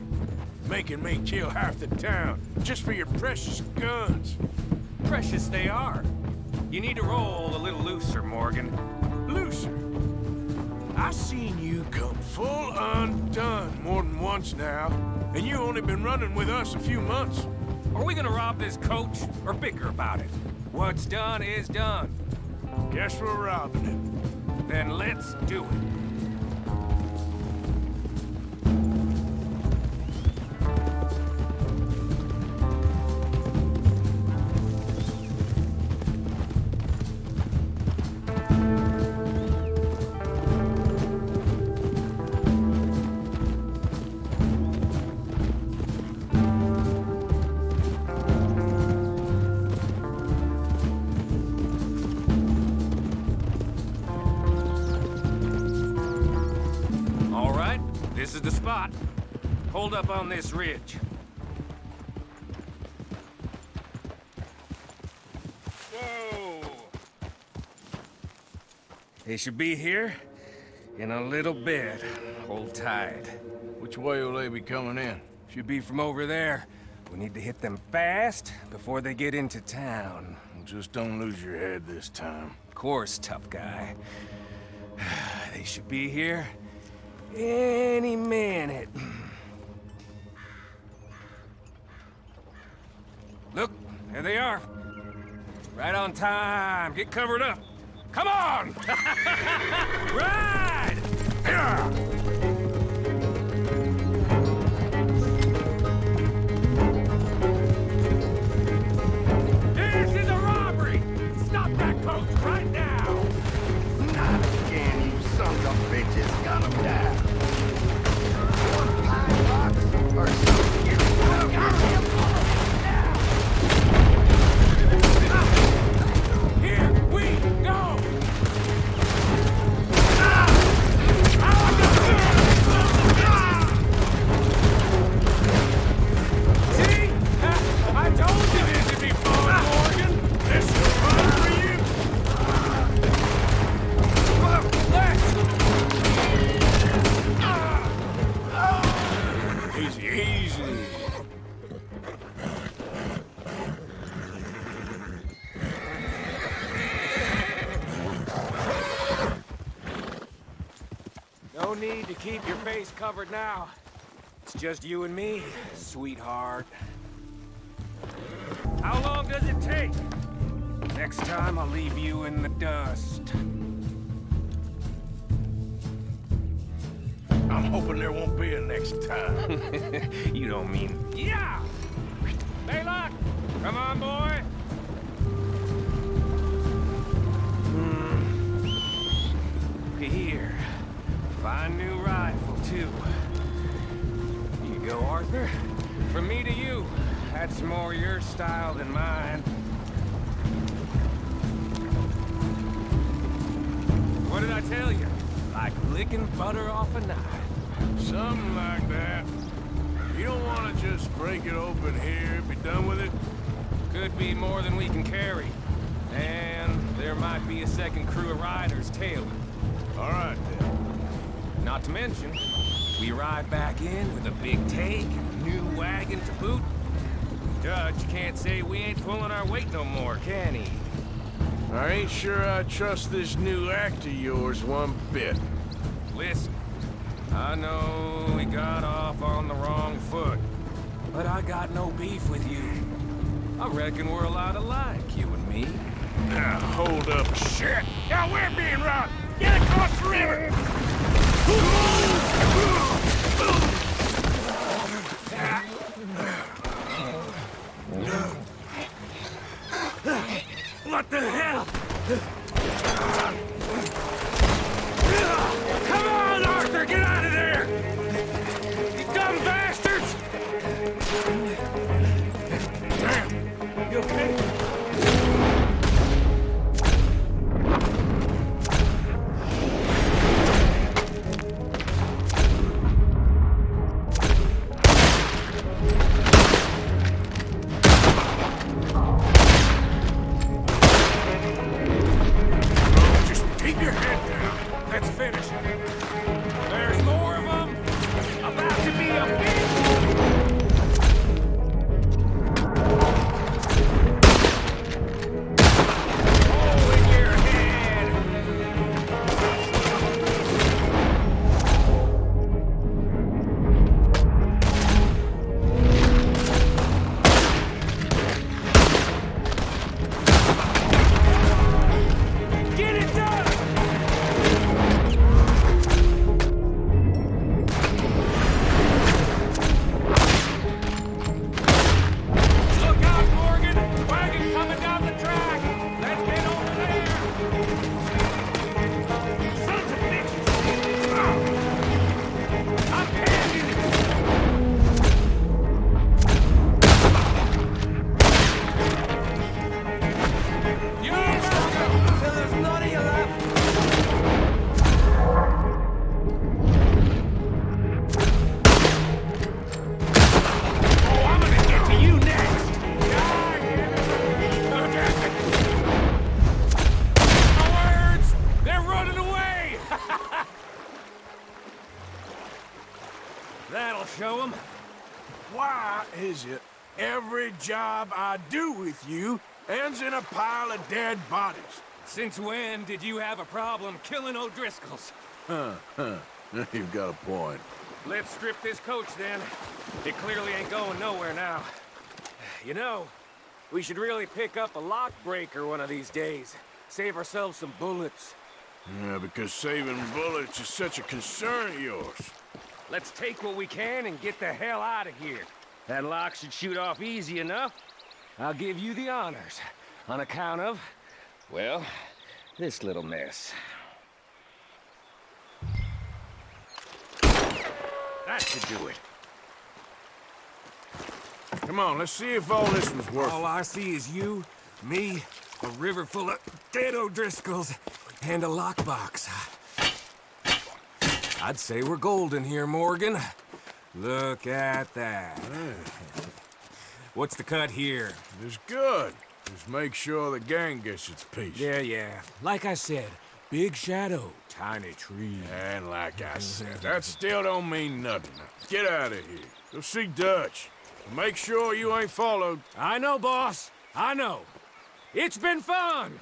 Speaker 5: Making me kill half the town, just for your precious guns.
Speaker 6: Precious they are. You need to roll a little looser, Morgan.
Speaker 5: Looser? I seen you come full undone more than once now, and you only been running with us a few months.
Speaker 6: Are we gonna rob this coach, or bicker about it? What's done is done.
Speaker 5: Guess we're robbing it.
Speaker 6: Then let's do it. This is the spot. Hold up on this ridge. Whoa! They should be here in a little bit. Hold tight.
Speaker 5: Which way will they be coming in?
Speaker 6: Should be from over there. We need to hit them fast before they get into town.
Speaker 5: Just don't lose your head this time.
Speaker 6: Of course, tough guy. [SIGHS] They should be here any minute. Look, there they are. Right on time. Get covered up. Come on! [LAUGHS] Ride! This covered now. It's just you and me, sweetheart. How long does it take? Next time I'll leave you in the dust.
Speaker 5: I'm hoping there won't be a next time. [LAUGHS]
Speaker 6: you don't mean... Yeah! Baylock! Come on, boy! Hmm. Here. Fine new rifle, too. You go, Arthur. From me to you. That's more your style than mine. What did I tell you? Like licking butter off a knife.
Speaker 5: Something like that. You don't want to just break it open here, be done with it?
Speaker 6: Could be more than we can carry. And there might be a second crew of riders tailing.
Speaker 5: All right, then.
Speaker 6: Not to mention, we ride back in with a big take and a new wagon to boot. Judge can't say we ain't pulling our weight no more, can he?
Speaker 5: I ain't sure I trust this new act of yours one bit.
Speaker 6: Listen, I know we got off on the wrong foot, but I got no beef with you. I reckon we're a lot alike, you and me.
Speaker 5: Now, hold up.
Speaker 6: Shit! Now we're being robbed! Get across the river! What the hell? Come on, Arthur! Get out of there! You dumb bastards! You okay? A
Speaker 5: pile of dead bodies?
Speaker 6: Since when did you have a problem killing O'Driscolls?
Speaker 5: Huh, huh. [LAUGHS] You've got a point.
Speaker 6: Let's strip this coach then. It clearly ain't going nowhere now. You know, we should really pick up a lock breaker one of these days. Save ourselves some bullets.
Speaker 5: Yeah, because saving bullets is such a concern of yours.
Speaker 6: Let's take what we can and get the hell out of here. That lock should shoot off easy enough. I'll give you the honors on account of, well, this little mess. That should do it.
Speaker 5: Come on, let's see if all this was worth
Speaker 6: All I see is you, me, a river full of dead O'Driscolls, and a lockbox. I'd say we're golden here, Morgan. Look at that. What's the cut here?
Speaker 5: It's good. Just make sure the gang gets its piece.
Speaker 6: Yeah, yeah. Like I said, big shadow, tiny tree.
Speaker 5: And like I said, that still don't mean nothing. Get out of here. Go see Dutch. Make sure you ain't followed.
Speaker 6: I know, boss. I know. It's been fun.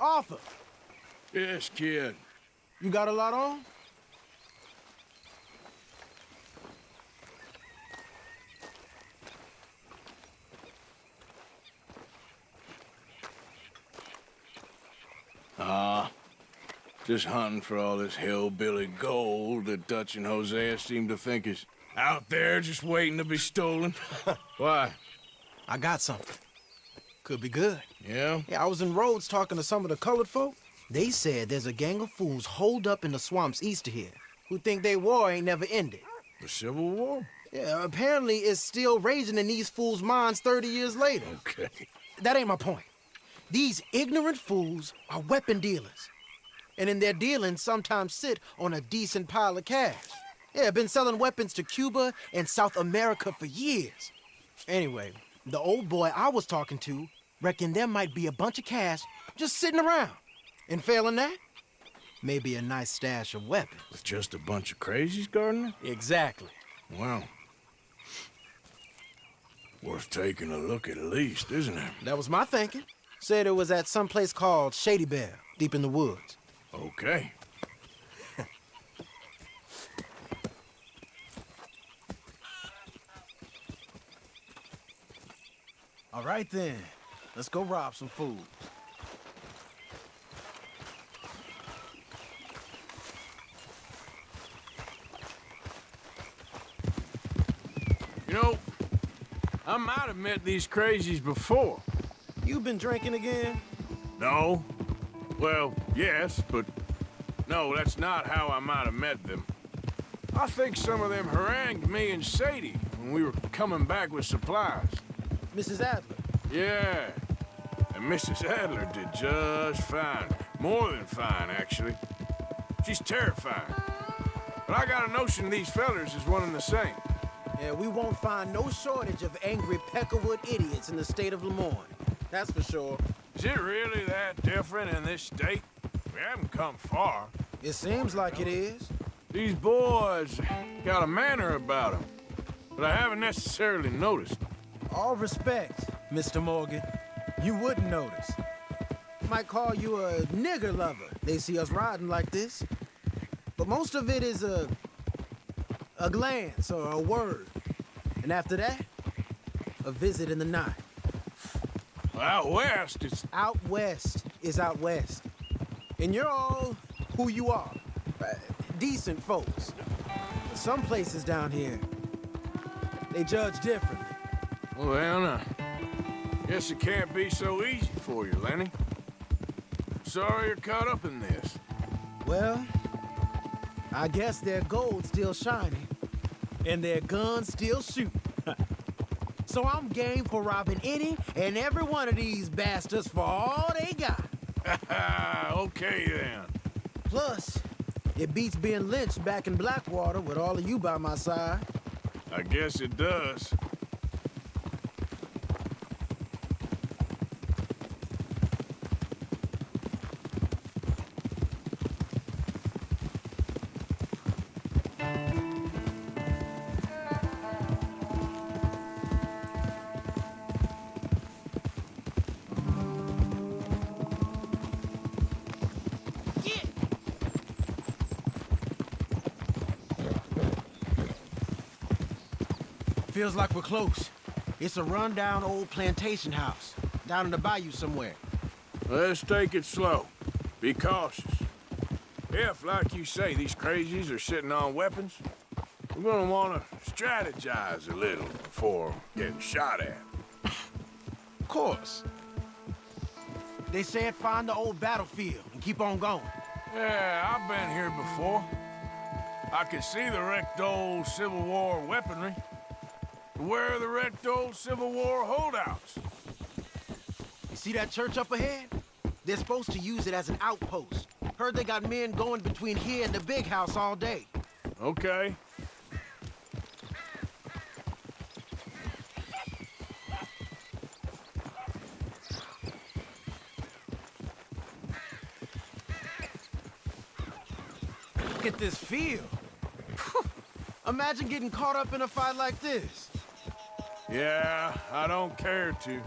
Speaker 24: Arthur,
Speaker 5: Yes, kid.
Speaker 24: you got a lot on?
Speaker 5: Ah, just hunting for all this hillbilly gold that Dutch and Hosea seem to think is out there just waiting to be stolen. [LAUGHS] Why?
Speaker 24: I got something. Could be good.
Speaker 5: Yeah?
Speaker 24: Yeah, I was in Rhodes talking to some of the colored folk. They said there's a gang of fools holed up in the swamps east of here who think their war ain't never ended.
Speaker 5: The Civil War?
Speaker 24: Yeah, apparently it's still raging in these fools' minds 30 years later.
Speaker 5: Okay.
Speaker 24: That ain't my point. These ignorant fools are weapon dealers. And in their dealing, sometimes sit on a decent pile of cash. Yeah, been selling weapons to Cuba and South America for years. Anyway, the old boy I was talking to reckoned there might be a bunch of cash just sitting around. And failing that, maybe a nice stash of weapons.
Speaker 5: With just a bunch of crazies, Gardner?
Speaker 24: Exactly.
Speaker 5: Wow. Worth taking a look at least, isn't it?
Speaker 24: That was my thinking. Said it was at some place called Shady Belle, deep in the woods.
Speaker 5: Okay. [LAUGHS]
Speaker 24: All right then, let's go rob some food.
Speaker 5: You know, I might have met these crazies before.
Speaker 24: You've been drinking again?
Speaker 5: No. Well, yes, but no, that's not how I might have met them. I think some of them harangued me and Sadie when we were coming back with supplies.
Speaker 24: Mrs. Adler.
Speaker 5: Yeah. And Mrs. Adler did just fine. More than fine, actually. She's terrifying. But I got a notion these fellers is one and the same.
Speaker 24: Yeah, we won't find no shortage of angry Peckerwood idiots in the state of Lemoyne. That's for sure.
Speaker 5: Is it really that different in this state? We haven't come far.
Speaker 24: It seems like it is.
Speaker 5: These boys got a manner about them, but I haven't necessarily noticed.
Speaker 24: All respect, Mr. Morgan. You wouldn't notice. Might call you a nigger lover. They see us riding like this. But most of it is a... a glance or a word. And after that, a visit in the night.
Speaker 5: Out west, it's...
Speaker 24: Out west is out west. And you're all who you are. Uh, decent folks. Some places down here, they judge differently.
Speaker 5: Well, uh, guess it can't be so easy for you, Lenny. Sorry you're caught up in this.
Speaker 24: Well, I guess their gold's still shining, and their guns still shoot. [LAUGHS] so I'm game for robbing any and every one of these bastards for all they got. [LAUGHS]
Speaker 5: okay, then.
Speaker 24: Plus, it beats being lynched back in Blackwater with all of you by my side.
Speaker 5: I guess it does.
Speaker 24: Feels like we're close. It's a rundown old plantation house, down in the bayou somewhere.
Speaker 5: Let's take it slow. Be cautious. If, like you say, these crazies are sitting on weapons, we're gonna wanna strategize a little before getting shot at.
Speaker 24: Of course. They said find the old battlefield and keep on going.
Speaker 5: Yeah, I've been here before. I can see the wrecked old Civil War weaponry. Where are the wrecked old Civil War holdouts?
Speaker 24: You see that church up ahead? They're supposed to use it as an outpost. Heard they got men going between here and the big house all day.
Speaker 5: Okay.
Speaker 24: Look at this field. [LAUGHS] Imagine getting caught up in a fight like this.
Speaker 5: Yeah, I don't care to.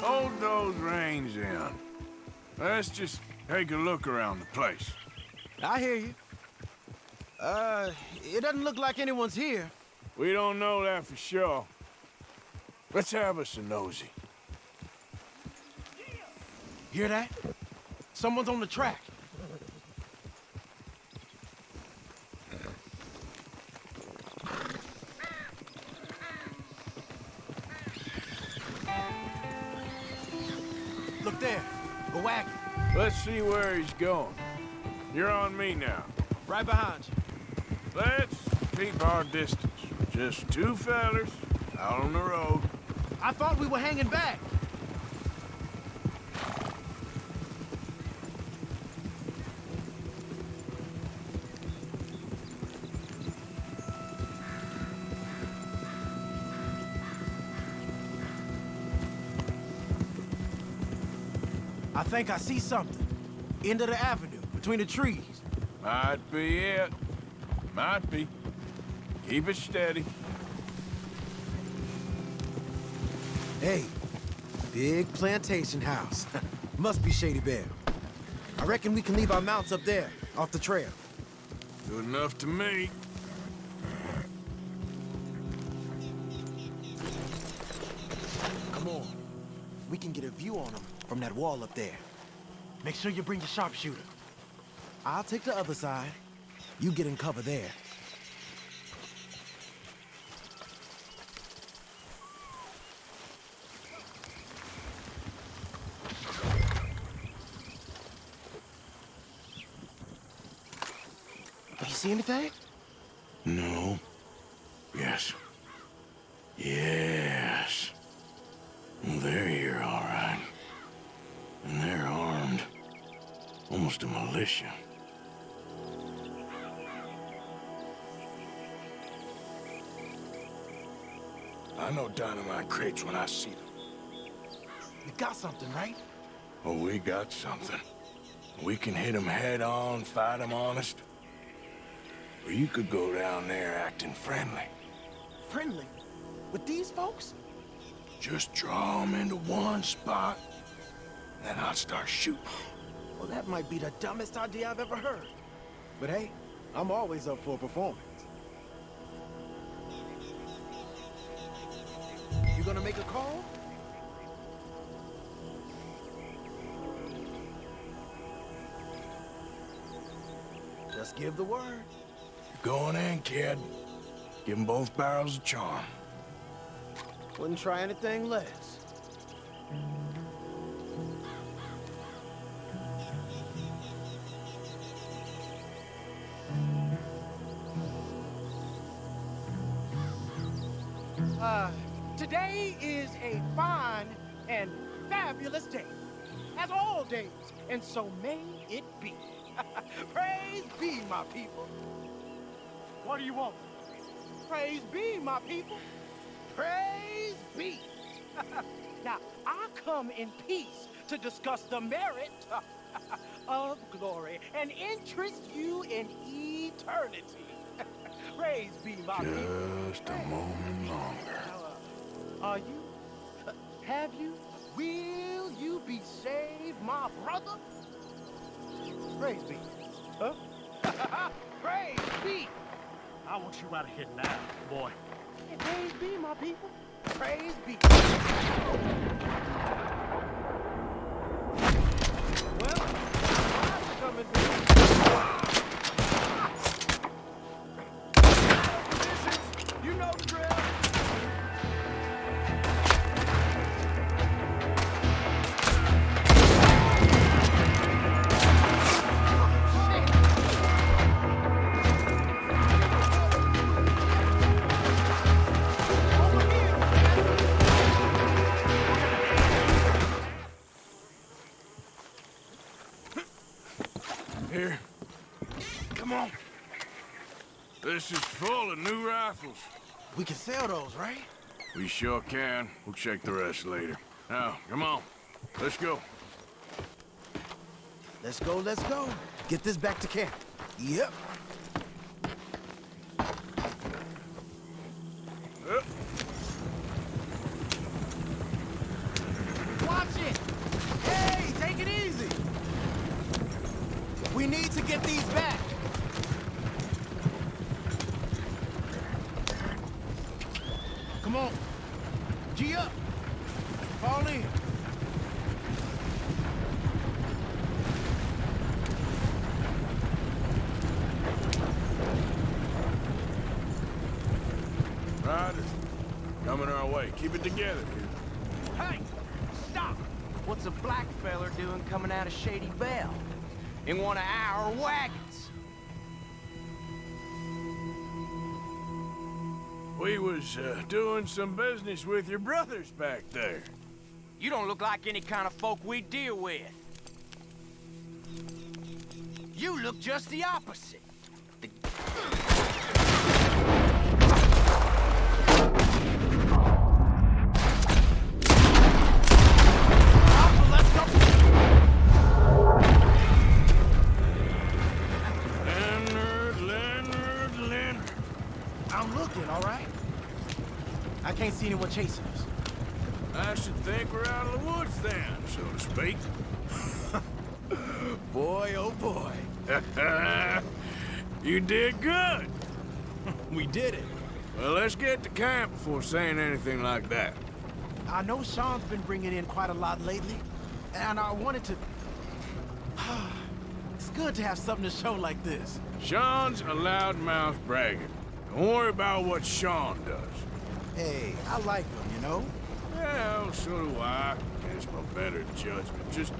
Speaker 5: Hold those reins in. Let's just take a look around the place.
Speaker 24: I hear you. Uh, it doesn't look like anyone's here.
Speaker 5: We don't know that for sure. Let's have us a nosy.
Speaker 24: Hear that? Someone's on the track.
Speaker 5: See where he's going. You're on me now.
Speaker 24: Right behind you.
Speaker 5: Let's keep our distance. Just two fellers out on the road.
Speaker 24: I thought we were hanging back. I think I see something. End of the avenue, between the trees.
Speaker 5: Might be it. Might be. Keep it steady.
Speaker 24: Hey, big plantation house. [LAUGHS] Must be Shady Belle. I reckon we can leave our mounts up there, off the trail.
Speaker 5: Good enough to me.
Speaker 24: Come on. We can get a view on them from that wall up there. Make sure you bring your sharpshooter. I'll take the other side. You get in cover there. You see anything?
Speaker 5: Crates when I see them.
Speaker 24: You got something, right?
Speaker 5: Oh, we got something. We can hit them head on, fight them honest. Or you could go down there acting friendly.
Speaker 24: Friendly? With these folks?
Speaker 5: Just draw them into one spot, and then I'll start shooting.
Speaker 24: Well, that might be the dumbest idea I've ever heard. But hey, I'm always up for a performance. Gonna make a call? Just give the word.
Speaker 5: Going in, kid. Give them both barrels of charm.
Speaker 24: Wouldn't try anything less.
Speaker 19: My people. What do you want? Praise be, my people. Praise be. [LAUGHS] now, I come in peace to discuss the merit [LAUGHS] of glory and interest you in eternity. [LAUGHS] Praise be, my people.
Speaker 5: Just a moment longer.
Speaker 19: Are you? Uh, Have you? Will you be saved, my brother? Praise be. Huh? [LAUGHS] Praise be.
Speaker 11: I want you out of here now, boy.
Speaker 19: Praise be, my people. Praise be.
Speaker 24: We can sell those, right?
Speaker 5: We sure can. We'll check the rest later. Now, come on. Let's go.
Speaker 24: Let's go, let's go. Get this back to camp. Yep.
Speaker 19: Doing
Speaker 5: some business with your brothers back there.
Speaker 19: You don't look like any kind of folk we deal with. You look just the opposite.
Speaker 5: Leonard, did good. [LAUGHS]
Speaker 24: we did it.
Speaker 5: Well, let's get to camp before saying anything like that.
Speaker 24: I know Sean's been bringing in quite a lot lately, and I wanted to... [SIGHS] it's good to have something to show like this.
Speaker 5: Sean's a loudmouth braggart. Don't worry about what Sean does.
Speaker 24: Hey, I like him, you know?
Speaker 5: Well, so do I. Against my better judgment. Just,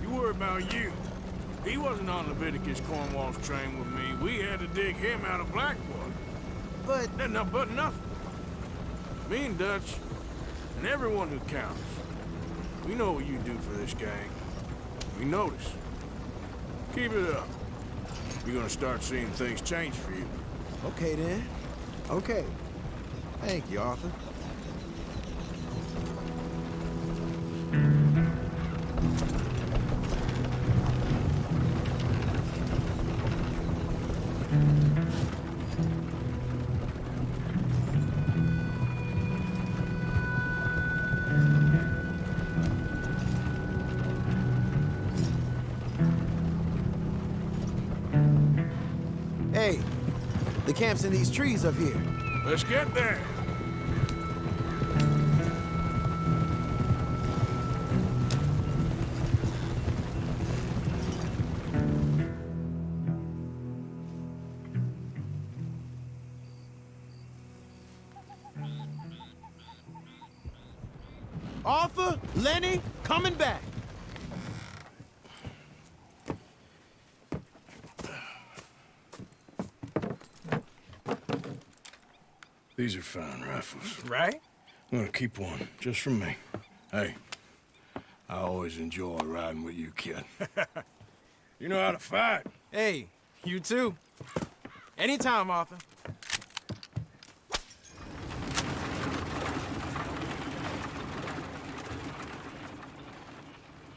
Speaker 5: you worry about you. He wasn't on Leviticus Cornwall's train with me. We had to dig him out of Blackwater.
Speaker 24: But...
Speaker 5: No, but nothing. Me and Dutch, and everyone who counts. We know what you do for this gang. We notice. Keep it up. You're gonna start seeing things change for you.
Speaker 24: Okay, then. Okay. Thank you, Arthur. Mm-hmm. In these trees up here.
Speaker 5: Let's get there. These are fine rifles.
Speaker 24: Right?
Speaker 5: I'm gonna keep one, just for me. Hey, I always enjoy riding with you, kid. [LAUGHS] you know how to fight.
Speaker 24: Hey, you too. Anytime, Arthur.